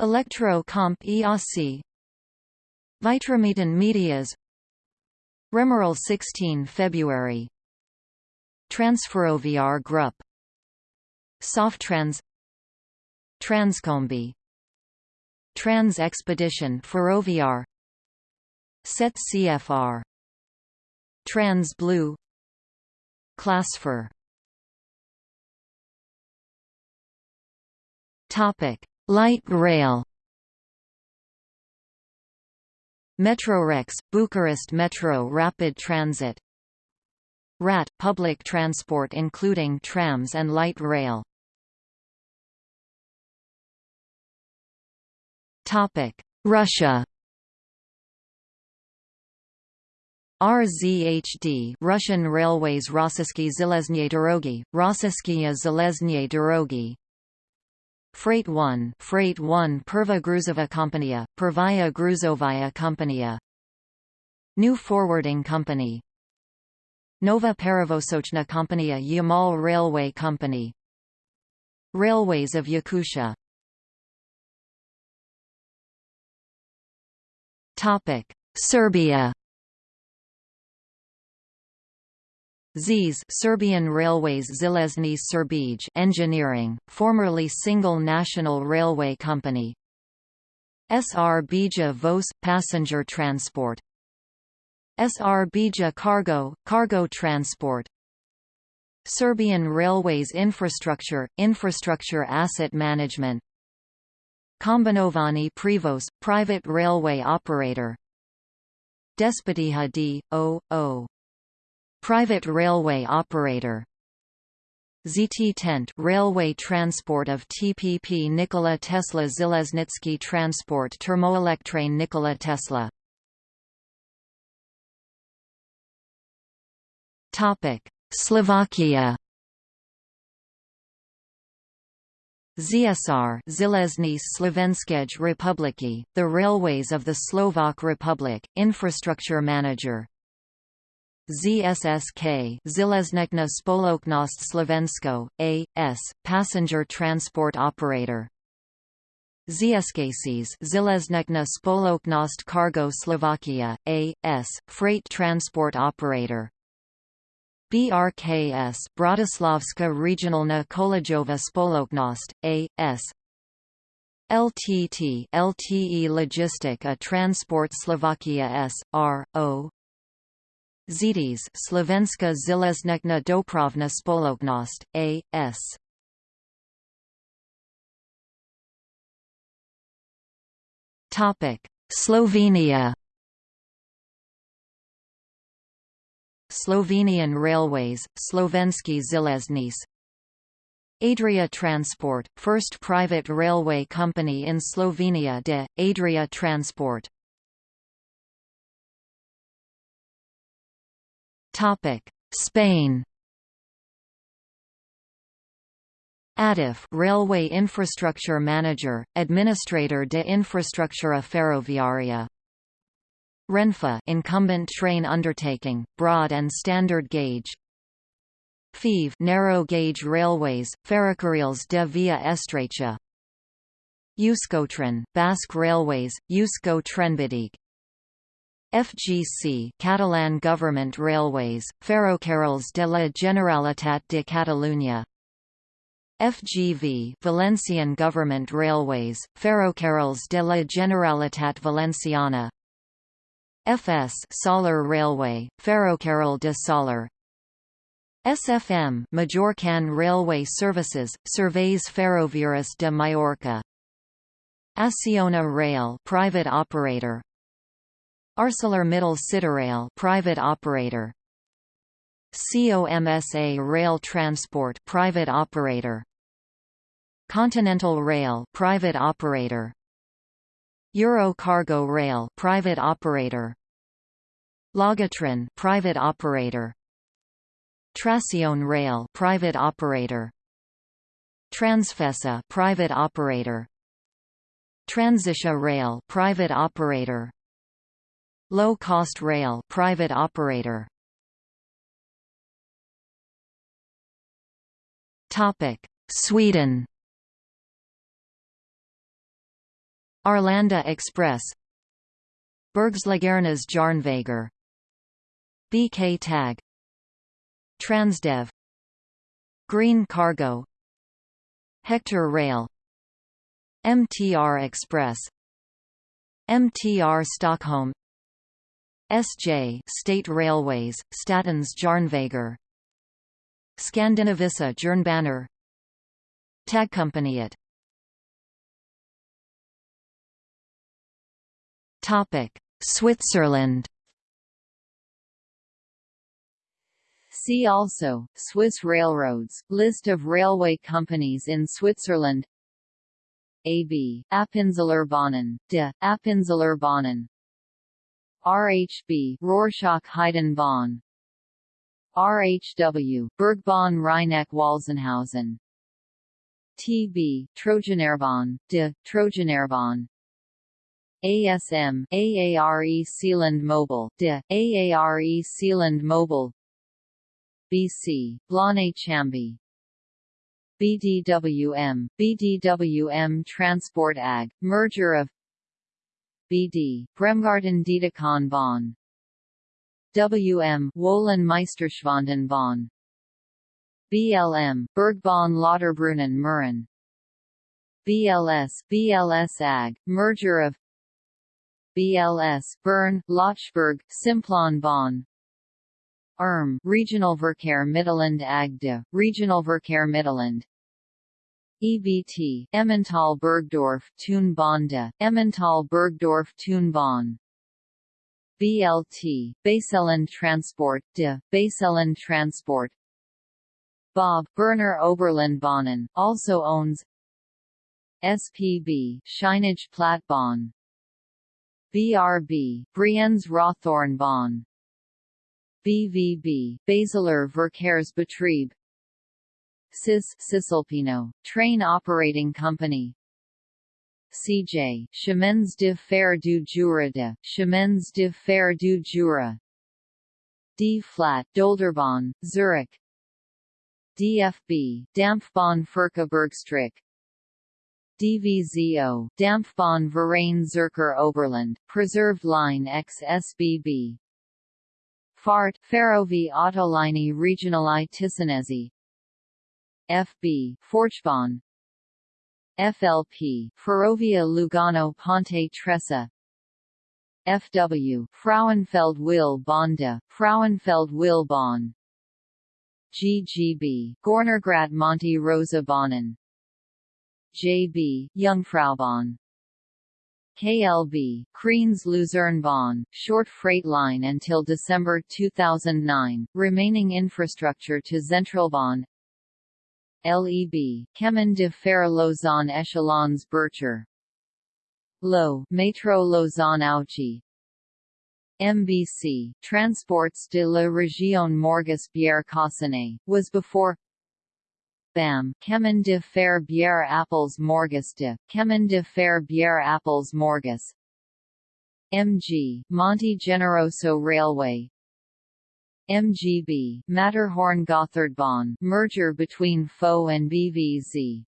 [SPEAKER 1] Electro Comp EAC Vitramitan Medias. Remeral 16 February. Transferoviar Grup Softrans Transcombi. Trans Expedition Ferroviar Set CFR Trans Blue. Classfer Topic. Light rail. Metrorex, Bucharest Metro Rapid Transit. RAT – public transport including trams and light rail. Topic. Russia RZHD Russian Railways Rossiyskiy Zheleznye Dorogi, Rossiyskaya Zheleznye Dorogi Freight 1 Freight 1 Perva Gruzova Kompania, Pervaya Gruzovaya Kompania. New Forwarding Company. Nova Perevosochna Kompania Yamal Railway Company. Railways of Yakutia. Serbia ZIS Serbian Railways Železnice Srbije Engineering, formerly Single National Railway Company SR Bija Voz – Passenger Transport SR Bija Cargo – Cargo Transport Serbian Railways Infrastructure – Infrastructure Asset Management Kombinovani Prevoz – Private railway operator Despotiha D. O. O. Private railway operator. ZT Tent railway transport of TPP Nikola Tesla Zeleznitsky Transport Termoelektrane Nikola Tesla. Topic. Slovakia. ZSR Zilezny Slovenskej Republiky, the Railways of the Slovak Republic, Infrastructure Manager ZSSK Železničná Spoloknost Slovensko, A.S., passenger transport operator ZSKCs Železničná Spoloknost Cargo Slovakia, A.S., freight transport operator BRKS Bratislavska Regionalna Kolejova Spoloknost, A.S., LTT LTE Logistic a Transport Slovakia S. R. O. Zetes Slovenska železnična dopravna spoloknost, A.S. Topic: Slovenia. Slovenian Railways, Slovenski železnice Adria Transport, first private railway company in Slovenia de, Adria Transport Spain ADIF Railway Infrastructure Manager, Administrator de Infrastructura Ferroviaria. Renfe incumbent train undertaking, broad and standard gauge. FEVE narrow gauge railways, Ferrocarriles de Via Estrecha. Euskotren Basque Railways, Eusko FGC Catalan Government Railways, Ferrocarrils de la Generalitat de Catalunya. FGV Valencian Government Railways, Ferrocarrils de la Generalitat Valenciana. FS Solar Railway, Ferrocarril de Solar SFM Majorcan Railway Services, Serveis Ferroviarios de Mallorca Acciona Rail private operator ArcelorMittal Cityrail private operator. COMSA Rail Transport private operator. Continental Rail private operator. Euro Cargo Rail private operator. Logitren private operator. Tracion Rail private operator. Transfesa private operator. Transitia Rail private operator Low Cost Rail private operator. Topic Sweden. Arlanda Express. Bergslagernas Järnvägar BK Tag. Transdev. Green Cargo. Hector Rail. MTR Express. MTR Stockholm SJ State Railways, Statens Järnvägar Skandinavisa Jernbaner Tagkompaniet Topic Switzerland.
[SPEAKER 2] See also, Swiss railroads, list of railway companies in Switzerland. AB, Appenzellerbahnen, de, Appenzellerbahnen RHB, Rorschach-Heidenbahn RHW, Bergbahn Rheineck-Walzenhausen TB, Trogenerbahn, de, Trogenerbahn ASM, AARE Seeland Mobile, de, AARE Seeland Mobile. BC, Blonay Chamby. BDWM, BDWM Transport AG, merger of BD, Bremgarten Dietikon Bahn WM, Wohlen Meisterschwanden Bahn BLM, Bergbahn Lauterbrunnen Murren BLS, BLS AG, merger of BLS, Bern, Lötschberg, Simplon Bahn ERM, Regionalverkehr Mittelland AGDE, Regionalverkehr Mittelland EBT, Emmental Burgdorf Thun Bonde, Emmental Burgdorf Thun Bonn BLT, Baselland Transport de, Baselland Transport. Bob, Berner Oberland Bahnen, also owns SPB, Scheinige Plattbahn. BRB, Brienz Rothornbahn BVB, Basiler Verkehrsbetrieb CIS Cisalpino, Train Operating Company. CJ, Chemins de Fer du Jura de, Chemins de Fer du Jura. D Flat Dolderbahn, Zurich. DFB, Dampfbahn Furka DVZO, Dampfbahn Verein Zürcher Oberland, Preserved Line X SBB FART, Ferrovie Autolinee Regionali Ticinesi FB, Forchbahn FLP, Ferrovia Lugano Ponte Tressa FW Frauenfeld Bahn de Frauenfeld Bahn GGB Gornergrat Monte Rosa Bahnen JB Jungfraubahn KLB Kriens Luzernbahn, short freight line until December 2009, remaining infrastructure to Zentralbahn LEB Chemin de Fer Lausanne Echallens Bercher LO Metro Lausanne Ouchy MBC Transports de la Région Morges Bière Cossonay, was before BAM Chemin de Fer Bière Apples Morges de, Chemin de Fer Bière Apples Morges MG Monte Generoso Railway MGB Matterhorn Gotthardbahn merger between FO and BVZ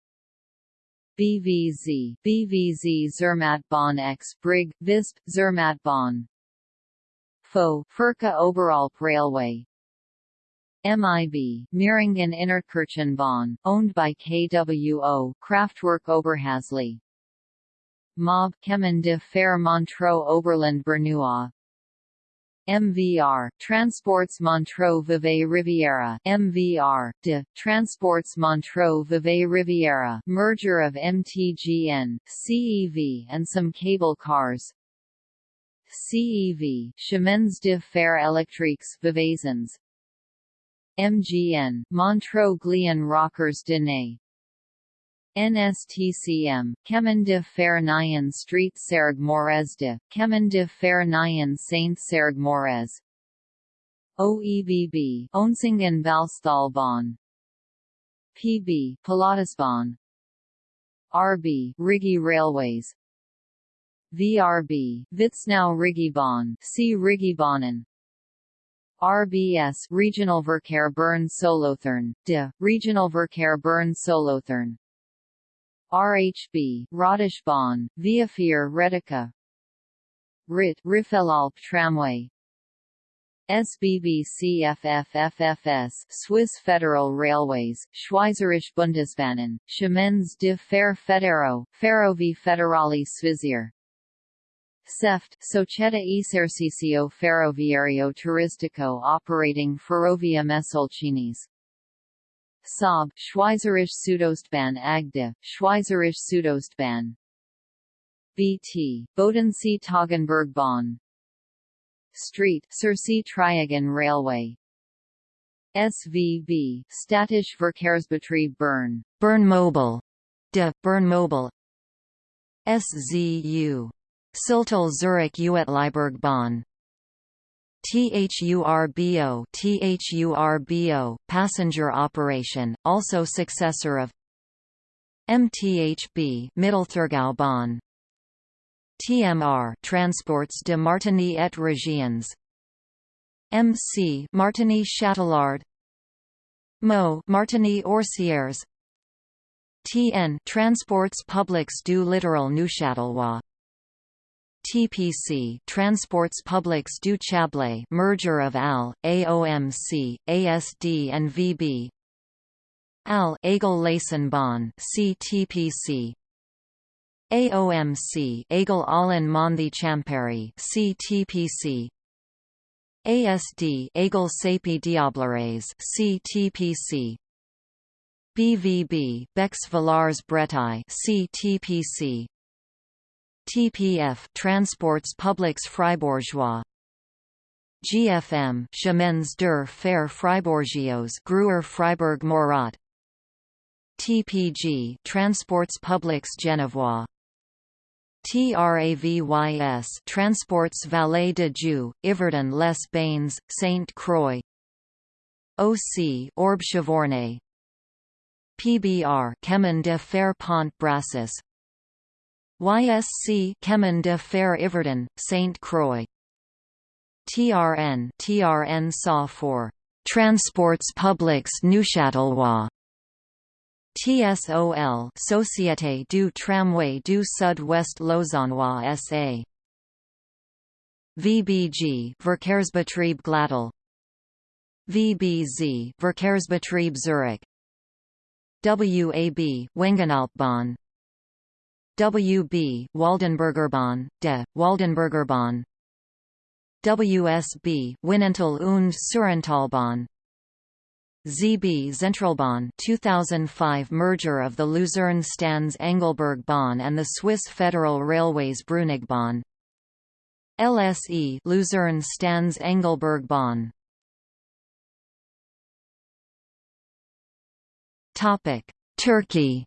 [SPEAKER 2] BVZ BVZ Zermattbahn X Brig Visp Zermattbahn FO Furka Oberalp Railway. MIB Meiringen Innerkirchenbahn, owned by KWO Kraftwerk Oberhasli. MOB Chemin de Fer Montreux Oberland Bernois MVR Transports Montreux Vevey Riviera MVR de Transports Montreux Vevey Riviera. Merger of MTGN CEV and some cable cars. CEV Chemins de Fer Electriques Veveysans MGN Montreux Glion Rochers de Naye NSTCM, de Fer Street Cergue Morez de, Fer Saint Cergue Morez. OEBB Oensingen Valstalbahn PB Pilatusbahn RB Rigi Railways. VRB Vitznau Rigibahn C Rigibahnen RBS Regional Verkehr Bern Solothurn, de, Regional Verkehr Bern Solothurn RHB, Radischbahn, Viafier Retica. RIT Riffelalp Tramway. SBB CFFFFS Swiss Federal Railways, Schweizerische Bundesbahnen, Chemins de Fer Federo, Ferrovie Federali Svizzere SEFT Società Esercizio Ferroviario Turistico operating Ferrovia Mesolcines Saab Schweizerische Südostbahn Agde, Schweizerische Südostbahn. BT, Bodensee Toggenburg-Bahn Street Circe Triagon Railway. SVB Städtische Verkehrsbetrieb Bern
[SPEAKER 1] Bern Mobile. De Bern Mobile. SZU Sihltal Zurich Bahn THURBO THURBO passenger operation, also successor of MTHB Mittelthurgau Bahn TMR Transports de Martigny et Régions MC Martigny Châtelard MO Martigny Orsières. TN Transports Publics du Littoral Neuchâtelois TPC Transports Publics du Chablais merger of AL, AOMC, ASD and VB AL Aigle Leisenbahn CTPC AOMC Aigle Ollon Monthey Champéry CTPC ASD Aigle Sépey Diablerets CTPC BVB Bex Villars Bretaye CTPC TPF Transports Publics Fribourgeois GFM Chemins der Fer Fribourgeois Gruyère Freiburg Morat. TPG Transports Publics Genevois. TRAVYS Transports Vallée de Joux, Yverdon les Bains, Saint Croix. OC Orbe Chavornay PBR Chemin de Fer Pont Brassus YSC Chemin de Fer Yverdon, Saint Croix. TRN TRN SA for Transports Publics Neuchâtelois. TSOL Société du Tramway du Sud-Ouest Lausannois SA VBG Verkehrsbetrieb Glattal VBZ Verkehrsbetrieb Zurich. WAB Wengernalpbahn WB Waldenburgerbahn, de, Waldenburgerbahn WSB Wynental und Suhrentalbahn ZB Zentralbahn 2005 merger of the Luzern Stans Engelberg Bahn and the Swiss Federal Railways Brunigbahn LSE Luzern Stans Engelberg Bahn Topic Turkey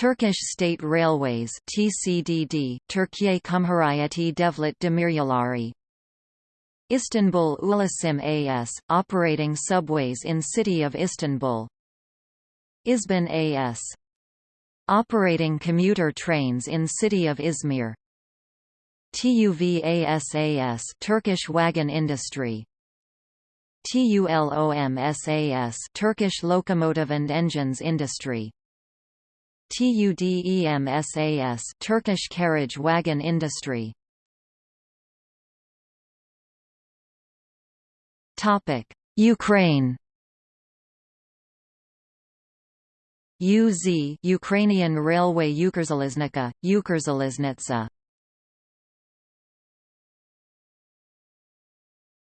[SPEAKER 1] Turkish State Railways TCDD Türkiye Cumhuriyeti Devlet Demiryolları. Istanbul Ulasim AS operating subways in city of Istanbul. Izban AS operating commuter trains in city of Izmir. TUVASAS Turkish wagon industry. TULOMSAS Turkish locomotive and engines industry TUDEMSAS Turkish carriage wagon industry. Topic. Ukraine. UZ Ukrainian Railway Ukrzaliznica, Ukrzaliznitsa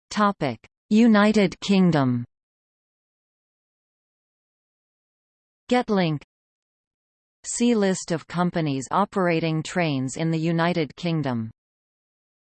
[SPEAKER 1] Topic. United Kingdom. Getlink See list of companies operating trains in the United Kingdom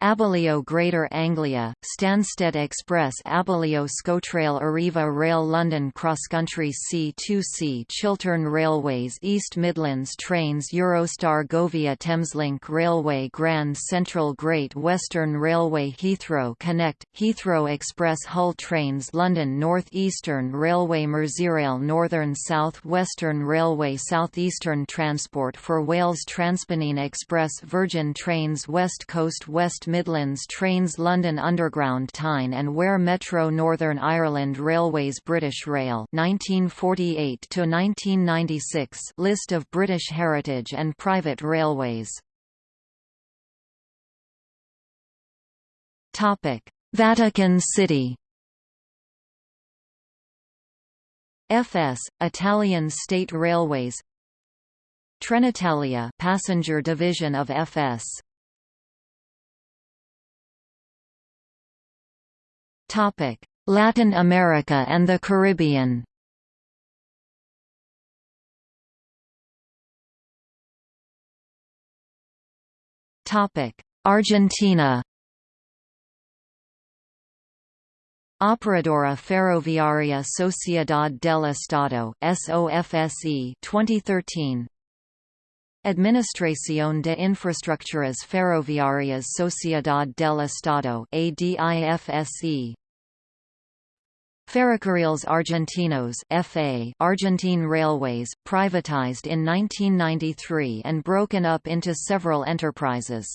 [SPEAKER 1] Abellio Greater Anglia, Stansted Express Abellio Scotrail Arriva Rail London Cross Country C2C Chiltern Railways East Midlands Trains Eurostar Govia Thameslink Railway Grand Central Great Western Railway Heathrow Connect, Heathrow Express Hull Trains London North Eastern Railway Merseyrail Northern South Western Railway Southeastern Transport for Wales Transpennine Express Virgin Trains West Coast West Midlands Trains London Underground Tyne and Wear Metro Northern Ireland Railways British Rail 1948 to 1996 List of British heritage and private railways. Topic Vatican City. FS Italian State Railways. Trenitalia passenger division of FS Topic: Latin America and the Caribbean. Topic: Argentina. Operadora Ferroviaria Sociedad del Estado SOFSE 2013 Administración de Infraestructuras Ferroviarias Sociedad del Estado ADIFSE Ferrocarriles Argentinos FA Argentine Railways, privatized in 1993 and broken up into several enterprises.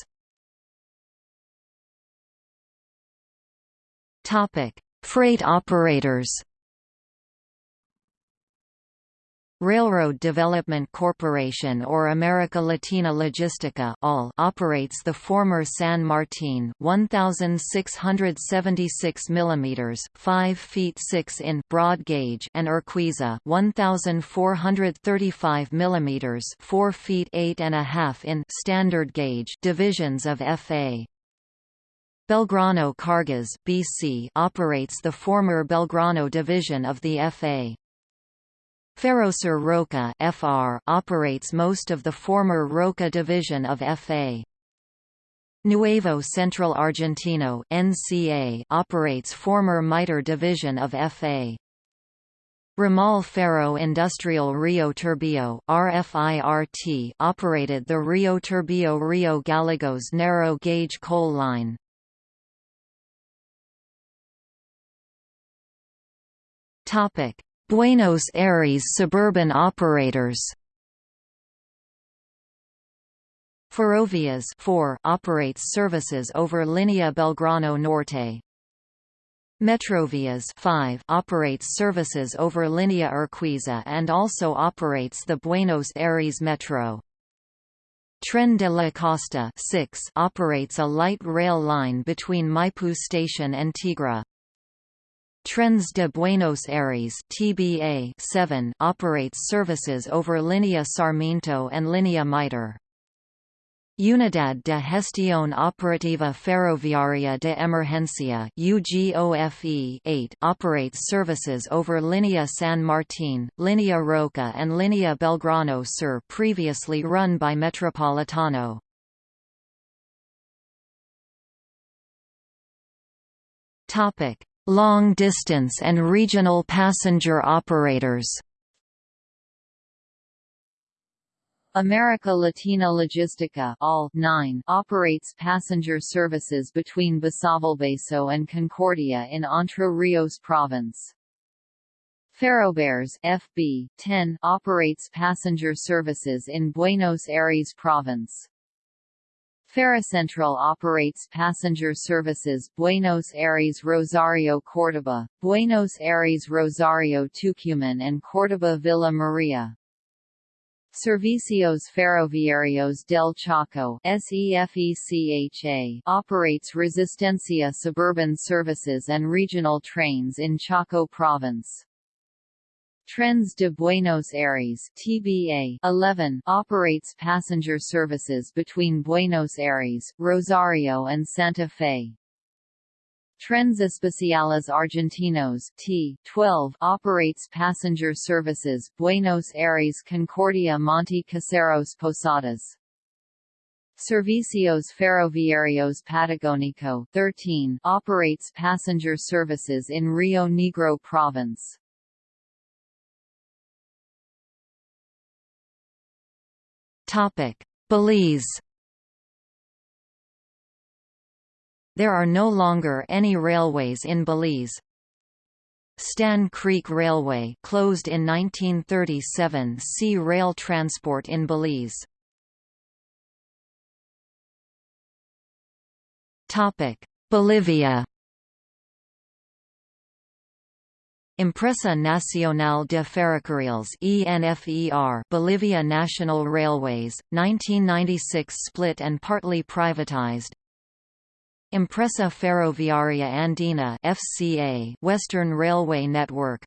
[SPEAKER 1] Freight operators Railroad Development Corporation or America Latina Logistica all operates the former San Martin 1676 mm 5 feet 6 in broad gauge and Urquiza 1435 mm 4 feet 8 and a half in standard gauge divisions of FA. Belgrano Cargas BC operates the former Belgrano division of the FA. Ferrosur Roca (FR) operates most of the former Roca division of FA. Nuevo Central Argentino (NCA) operates former Mitre division of FA. Ramal Ferro Industrial Rio Turbio RFIRT operated the Rio Turbio Rio Gallegos narrow gauge coal line. Topic: Buenos Aires suburban operators Ferrovias 4 operates services over Linea Belgrano Norte. Metrovias 5 operates services over Linea Urquiza and also operates the Buenos Aires Metro. Tren de la Costa 6 operates a light rail line between Maipú station and Tigre. Trens de Buenos Aires TBA 7 operates services over Linea Sarmiento and Linea Mitre. Unidad de Gestión Operativa Ferroviaria de Emergencia UGOFE 8 operates services over Línea San Martín, Línea Roca and Línea Belgrano Sur previously run by Metropolitano. Long distance and regional passenger operators
[SPEAKER 2] America Latina Logistica all 9 operates passenger services between Basavilbaso and Concordia in Entre Rios province. Ferrobaires FB 10 operates passenger services in Buenos Aires province. Ferrocentral operates passenger services Buenos Aires Rosario Córdoba, Buenos Aires Rosario Tucumán and Córdoba Villa Maria. Servicios Ferroviarios del Chaco operates Resistencia suburban services and regional trains in Chaco province. Trenes de Buenos Aires TBA 11 operates passenger services between Buenos Aires, Rosario and Santa Fe. Trenes Especiales Argentinos T12 operates passenger services Buenos Aires Concordia Monte Caseros Posadas. Servicios Ferroviarios Patagónico 13 operates passenger services in Rio Negro province.
[SPEAKER 1] Belize There are no longer any railways in Belize. Stann Creek Railway closed in 1937 See rail transport in Belize. Bolivia Empresa Nacional de Ferrocarriles ENFER Bolivia National Railways, 1996 split and partly privatized. Empresa Ferroviaria Andina FCA Western Railway Network.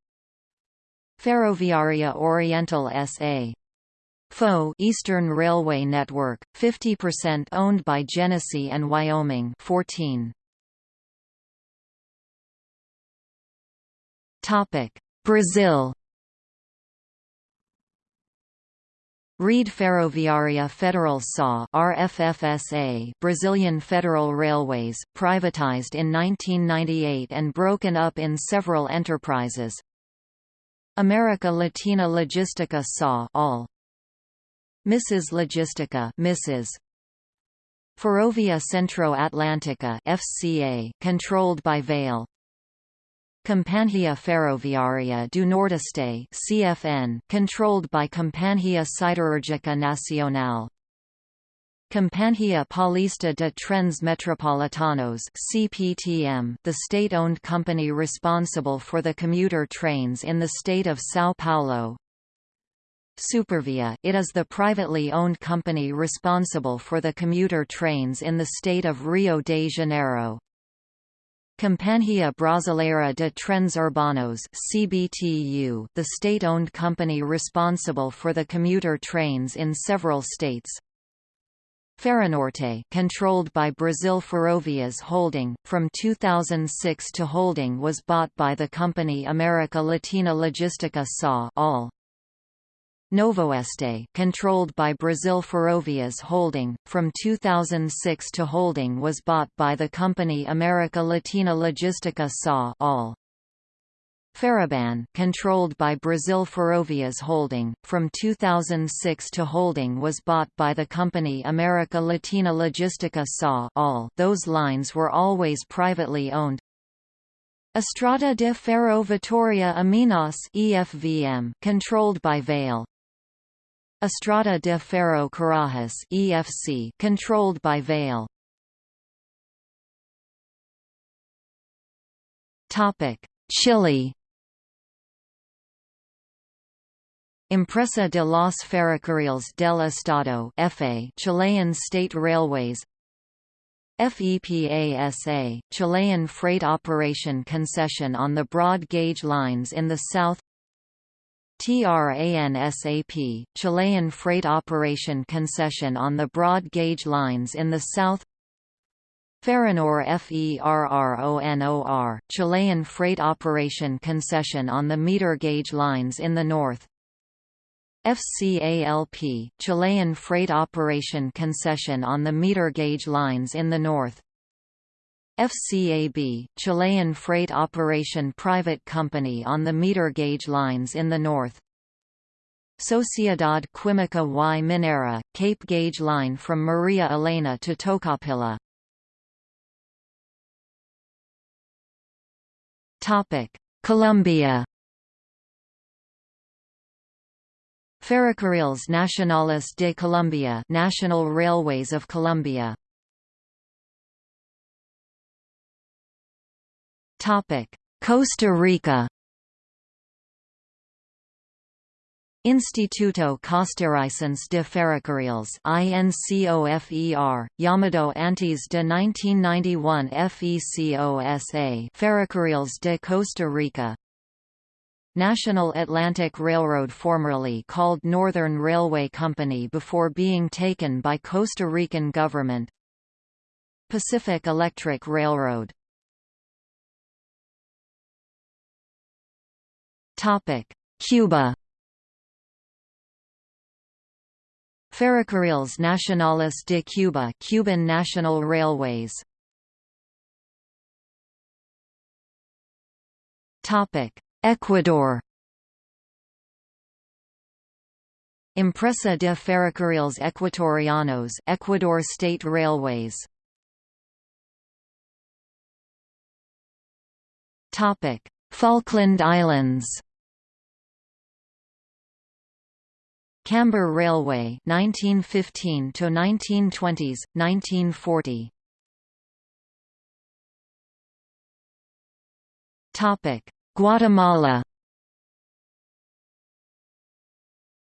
[SPEAKER 1] Ferroviaria Oriental SA FO Eastern Railway Network 50% owned by Genesee and Wyoming 14 Brazil Rede Ferroviária Federal SA RFFSA Brazilian Federal Railways, privatized in 1998 and broken up in several enterprises. America Latina Logistica SA all. Mrs. Logistica Mrs. Ferrovia Centro Atlantica FCA controlled by Vale Companhia Ferroviária do Nordeste (CFN), controlled by Companhia Siderúrgica Nacional. Companhia Paulista de Trens Metropolitanos (CPTM), the state-owned company responsible for the commuter trains in the state of São Paulo. Supervia, it is the privately owned company responsible for the commuter trains in the state of Rio de Janeiro. Companhia Brasileira de Trens Urbanos CBTU, the state-owned company responsible for the commuter trains in several states. Ferronorte controlled by Brasil Ferrovias Holding, from 2006 to holding was bought by the company America Latina Logistica SA all. Novoeste controlled by Brasil Ferrovias Holding, from 2006 to holding was bought by the company America Latina Logistica SA all. Ferroban controlled by Brasil Ferrovias Holding, from 2006 to holding was bought by the company America Latina Logistica SA all. Those lines were always privately owned. Estrada de Ferro Vitoria a Minas EFVM controlled by Vale, Estrada de Ferro Carajás EFC controlled by Vale. Topic: Chile. Empresa de los Ferrocarriles del Estado FA Chilean State Railways FEPASA, Chilean freight operation concession on the broad gauge lines in the south TRANSAP, Chilean freight operation concession on the broad gauge lines in the south. Ferronor FERRONOR, Chilean freight operation concession on the meter gauge lines in the north. FCALP, Chilean freight operation concession on the meter gauge lines in the north FCAB, Chilean freight operation private company on the meter gauge lines in the north. Sociedad Química y Minera, Cape gauge line from Maria Elena to Tocopilla. Colombia. Ferrocarriles Nacionales de Colombia National Railways of Colombia Costa Rica Instituto Costarricense de Ferrocarriles INCOFER, Yamado antes de 1991 FECOSA Ferrocarriles de Costa Rica National Atlantic Railroad formerly called Northern Railway Company before being taken by Costa Rican government Pacific Electric Railroad Cuba Ferrocarriles Nacionales de Cuba Cuban National Railways Topic. Ecuador Empresa de Ferrocarriles Ecuatorianos Ecuador State Railways Topic. Falkland Islands Camber Railway 1915 to 1920s 1940 Topic. Guatemala.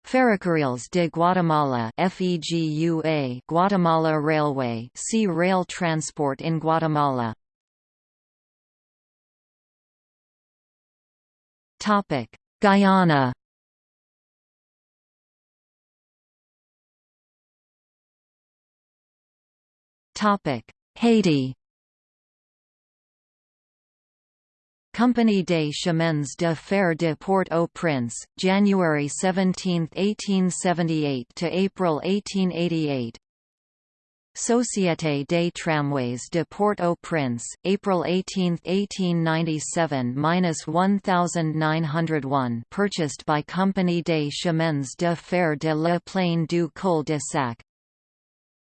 [SPEAKER 1] Ferrocarriles de Guatemala FEGUA Guatemala Railway Sea Rail Transport in Guatemala. Topic. Guyana Topic. Haiti. Compagnie des Chemins de Fer de Port-au-Prince, January 17, 1878 to April 1888. Société des Tramways de Port-au-Prince, April 18, 1897–1901 purchased by Compagnie des Chemins de Fer de la Plaine du Col de Sac,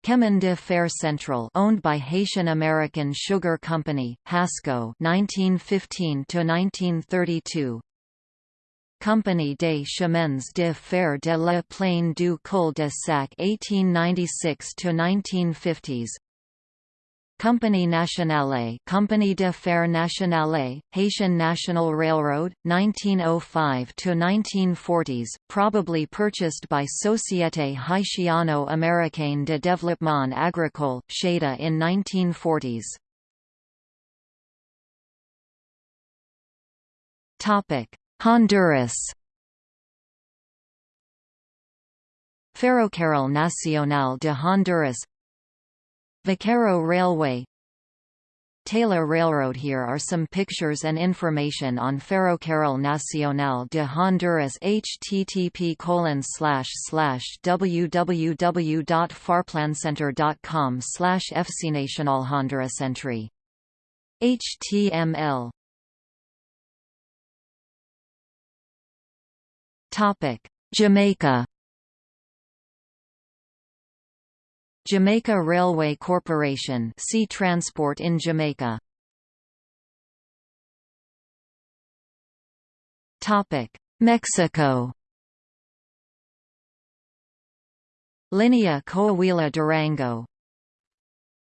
[SPEAKER 1] Chemin de Fer Central owned by Haitian American Sugar Company, Hasco 1915 to 1932 Compagnie des Chemins de Fer de la Plaine du Col de Sac 1896 to 1950s Compagnie Nationale Compagnie de Fer Nationale, Haitian National Railroad, 1905 to 1940s, probably purchased by Société Haitiano-Américaine de Développement Agricole, SHADA in 1940s. Topic: Honduras Ferrocarril Nacional de Honduras Vaccaro Railway. Taylor Railroad Here are some pictures and information on Ferrocarril Nacional de Honduras http www.farplancenter.com slash fcnacional Honduras entry. HTML Jamaica Jamaica Railway Corporation Sea Transport in Jamaica. Topic Mexico. Linea Coahuila Durango.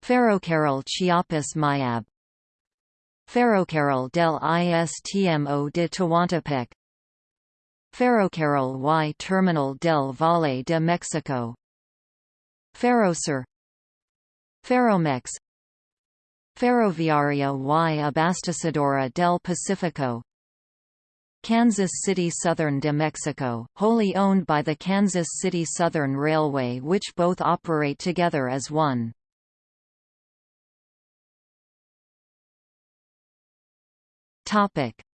[SPEAKER 1] Ferrocarril Chiapas Mayab. Ferrocarril del Istmo de Tehuantepec. Ferrocarril y Terminal del Valle de Mexico Ferrosur Ferromex. Ferroviaria y Abastecedora del Pacífico Kansas City Southern de Mexico, wholly owned by the Kansas City Southern Railway which both operate together as one.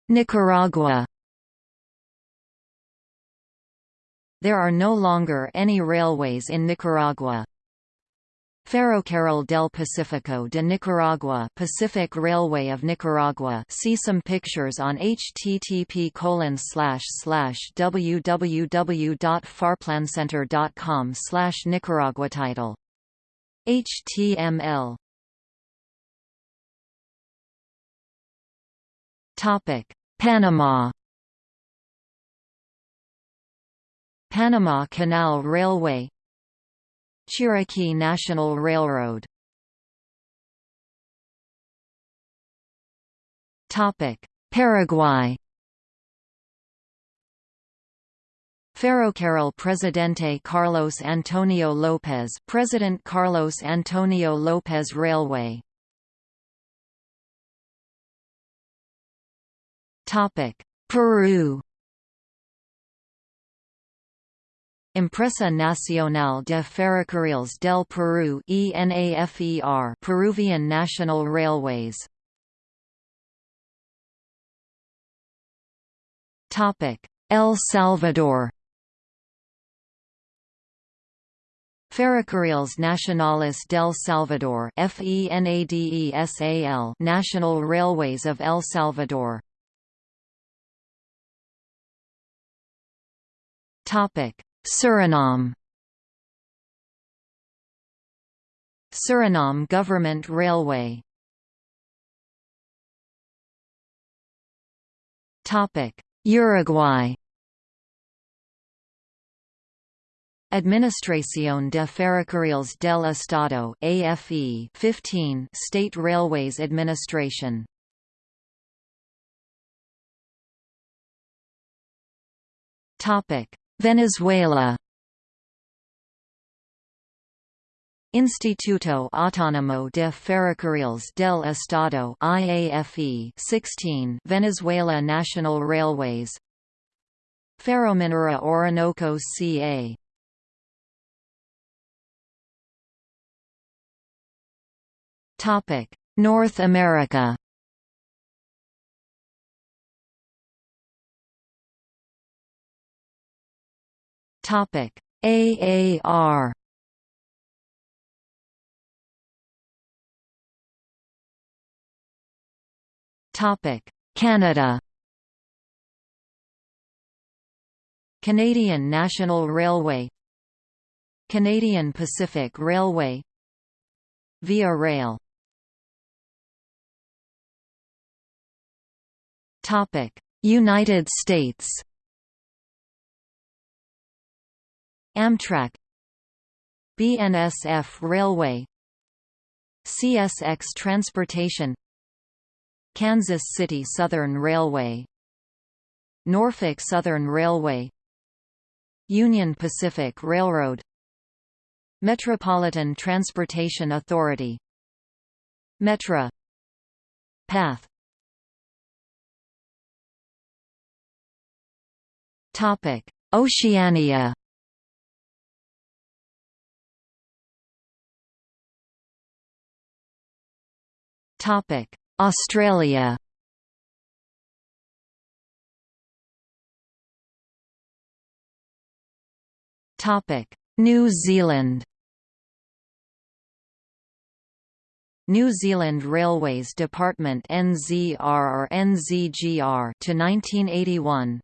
[SPEAKER 1] Nicaragua There are no longer any railways in Nicaragua. Ferrocarril del Pacífico de Nicaragua Pacific Railway of Nicaragua. See some pictures on http www.farplancenter.com slash Nicaragua title. HTML Panama Panama Canal Railway Chiriquí National Railroad. Paraguay. Ferrocarril Presidente Carlos Antonio López President Carlos Antonio López Railway. Peru Empresa Nacional de Ferrocarriles del Perú ENAFER Peruvian National Railways. Topic El Salvador. Ferrocarriles Nacionales del Salvador FENADESAL National Railways of El Salvador. Topic Suriname. Suriname Government Railway. Uruguay. Administración de Ferrocarriles del Estado AFE 15 State Railways Administration. Topic Venezuela. Instituto Autónomo de Ferrocarriles del Estado IAFE 16 Venezuela National Railways. Ferrominera Orinoco CA Topic North America Topic. AAR Topic. Canada. Canadian National Railway. Canadian Pacific Railway. Via Rail. Topic. United States Amtrak BNSF Railway CSX Transportation Kansas City Southern Railway Norfolk Southern Railway Union Pacific Railroad Metropolitan Transportation Authority Metra Path. Oceania Australia. Topic: New Zealand. New Zealand Railways Department NZR or NZGR to 1981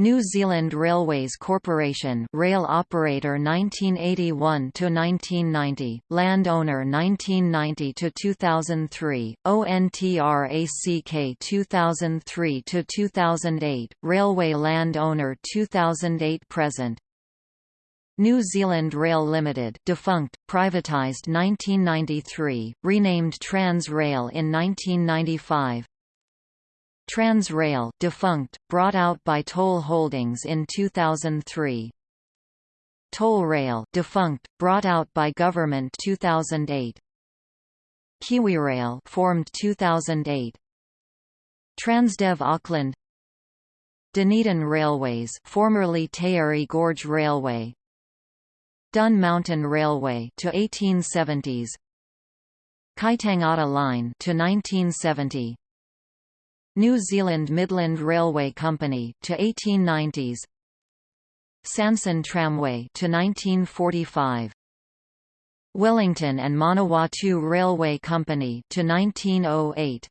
[SPEAKER 1] New Zealand Railways Corporation rail operator 1981 to 1990 landowner 1990 to 2003 ONTRACK 2003 to 2008 railway landowner 2008 present. New Zealand Rail Limited defunct, privatised 1993, renamed Transrail in 1995 Transrail defunct, brought out by Toll Holdings in 2003. Tollrail defunct, brought out by Government 2008. KiwiRail formed 2008. Transdev Auckland Dunedin Railways formerly Taieri Gorge Railway Dun Mountain Railway to 1870s Kaitangata Line to 1970 New Zealand Midland Railway Company to 1890s Sanson Tramway to 1945 Wellington and Manawatu Railway Company to 1908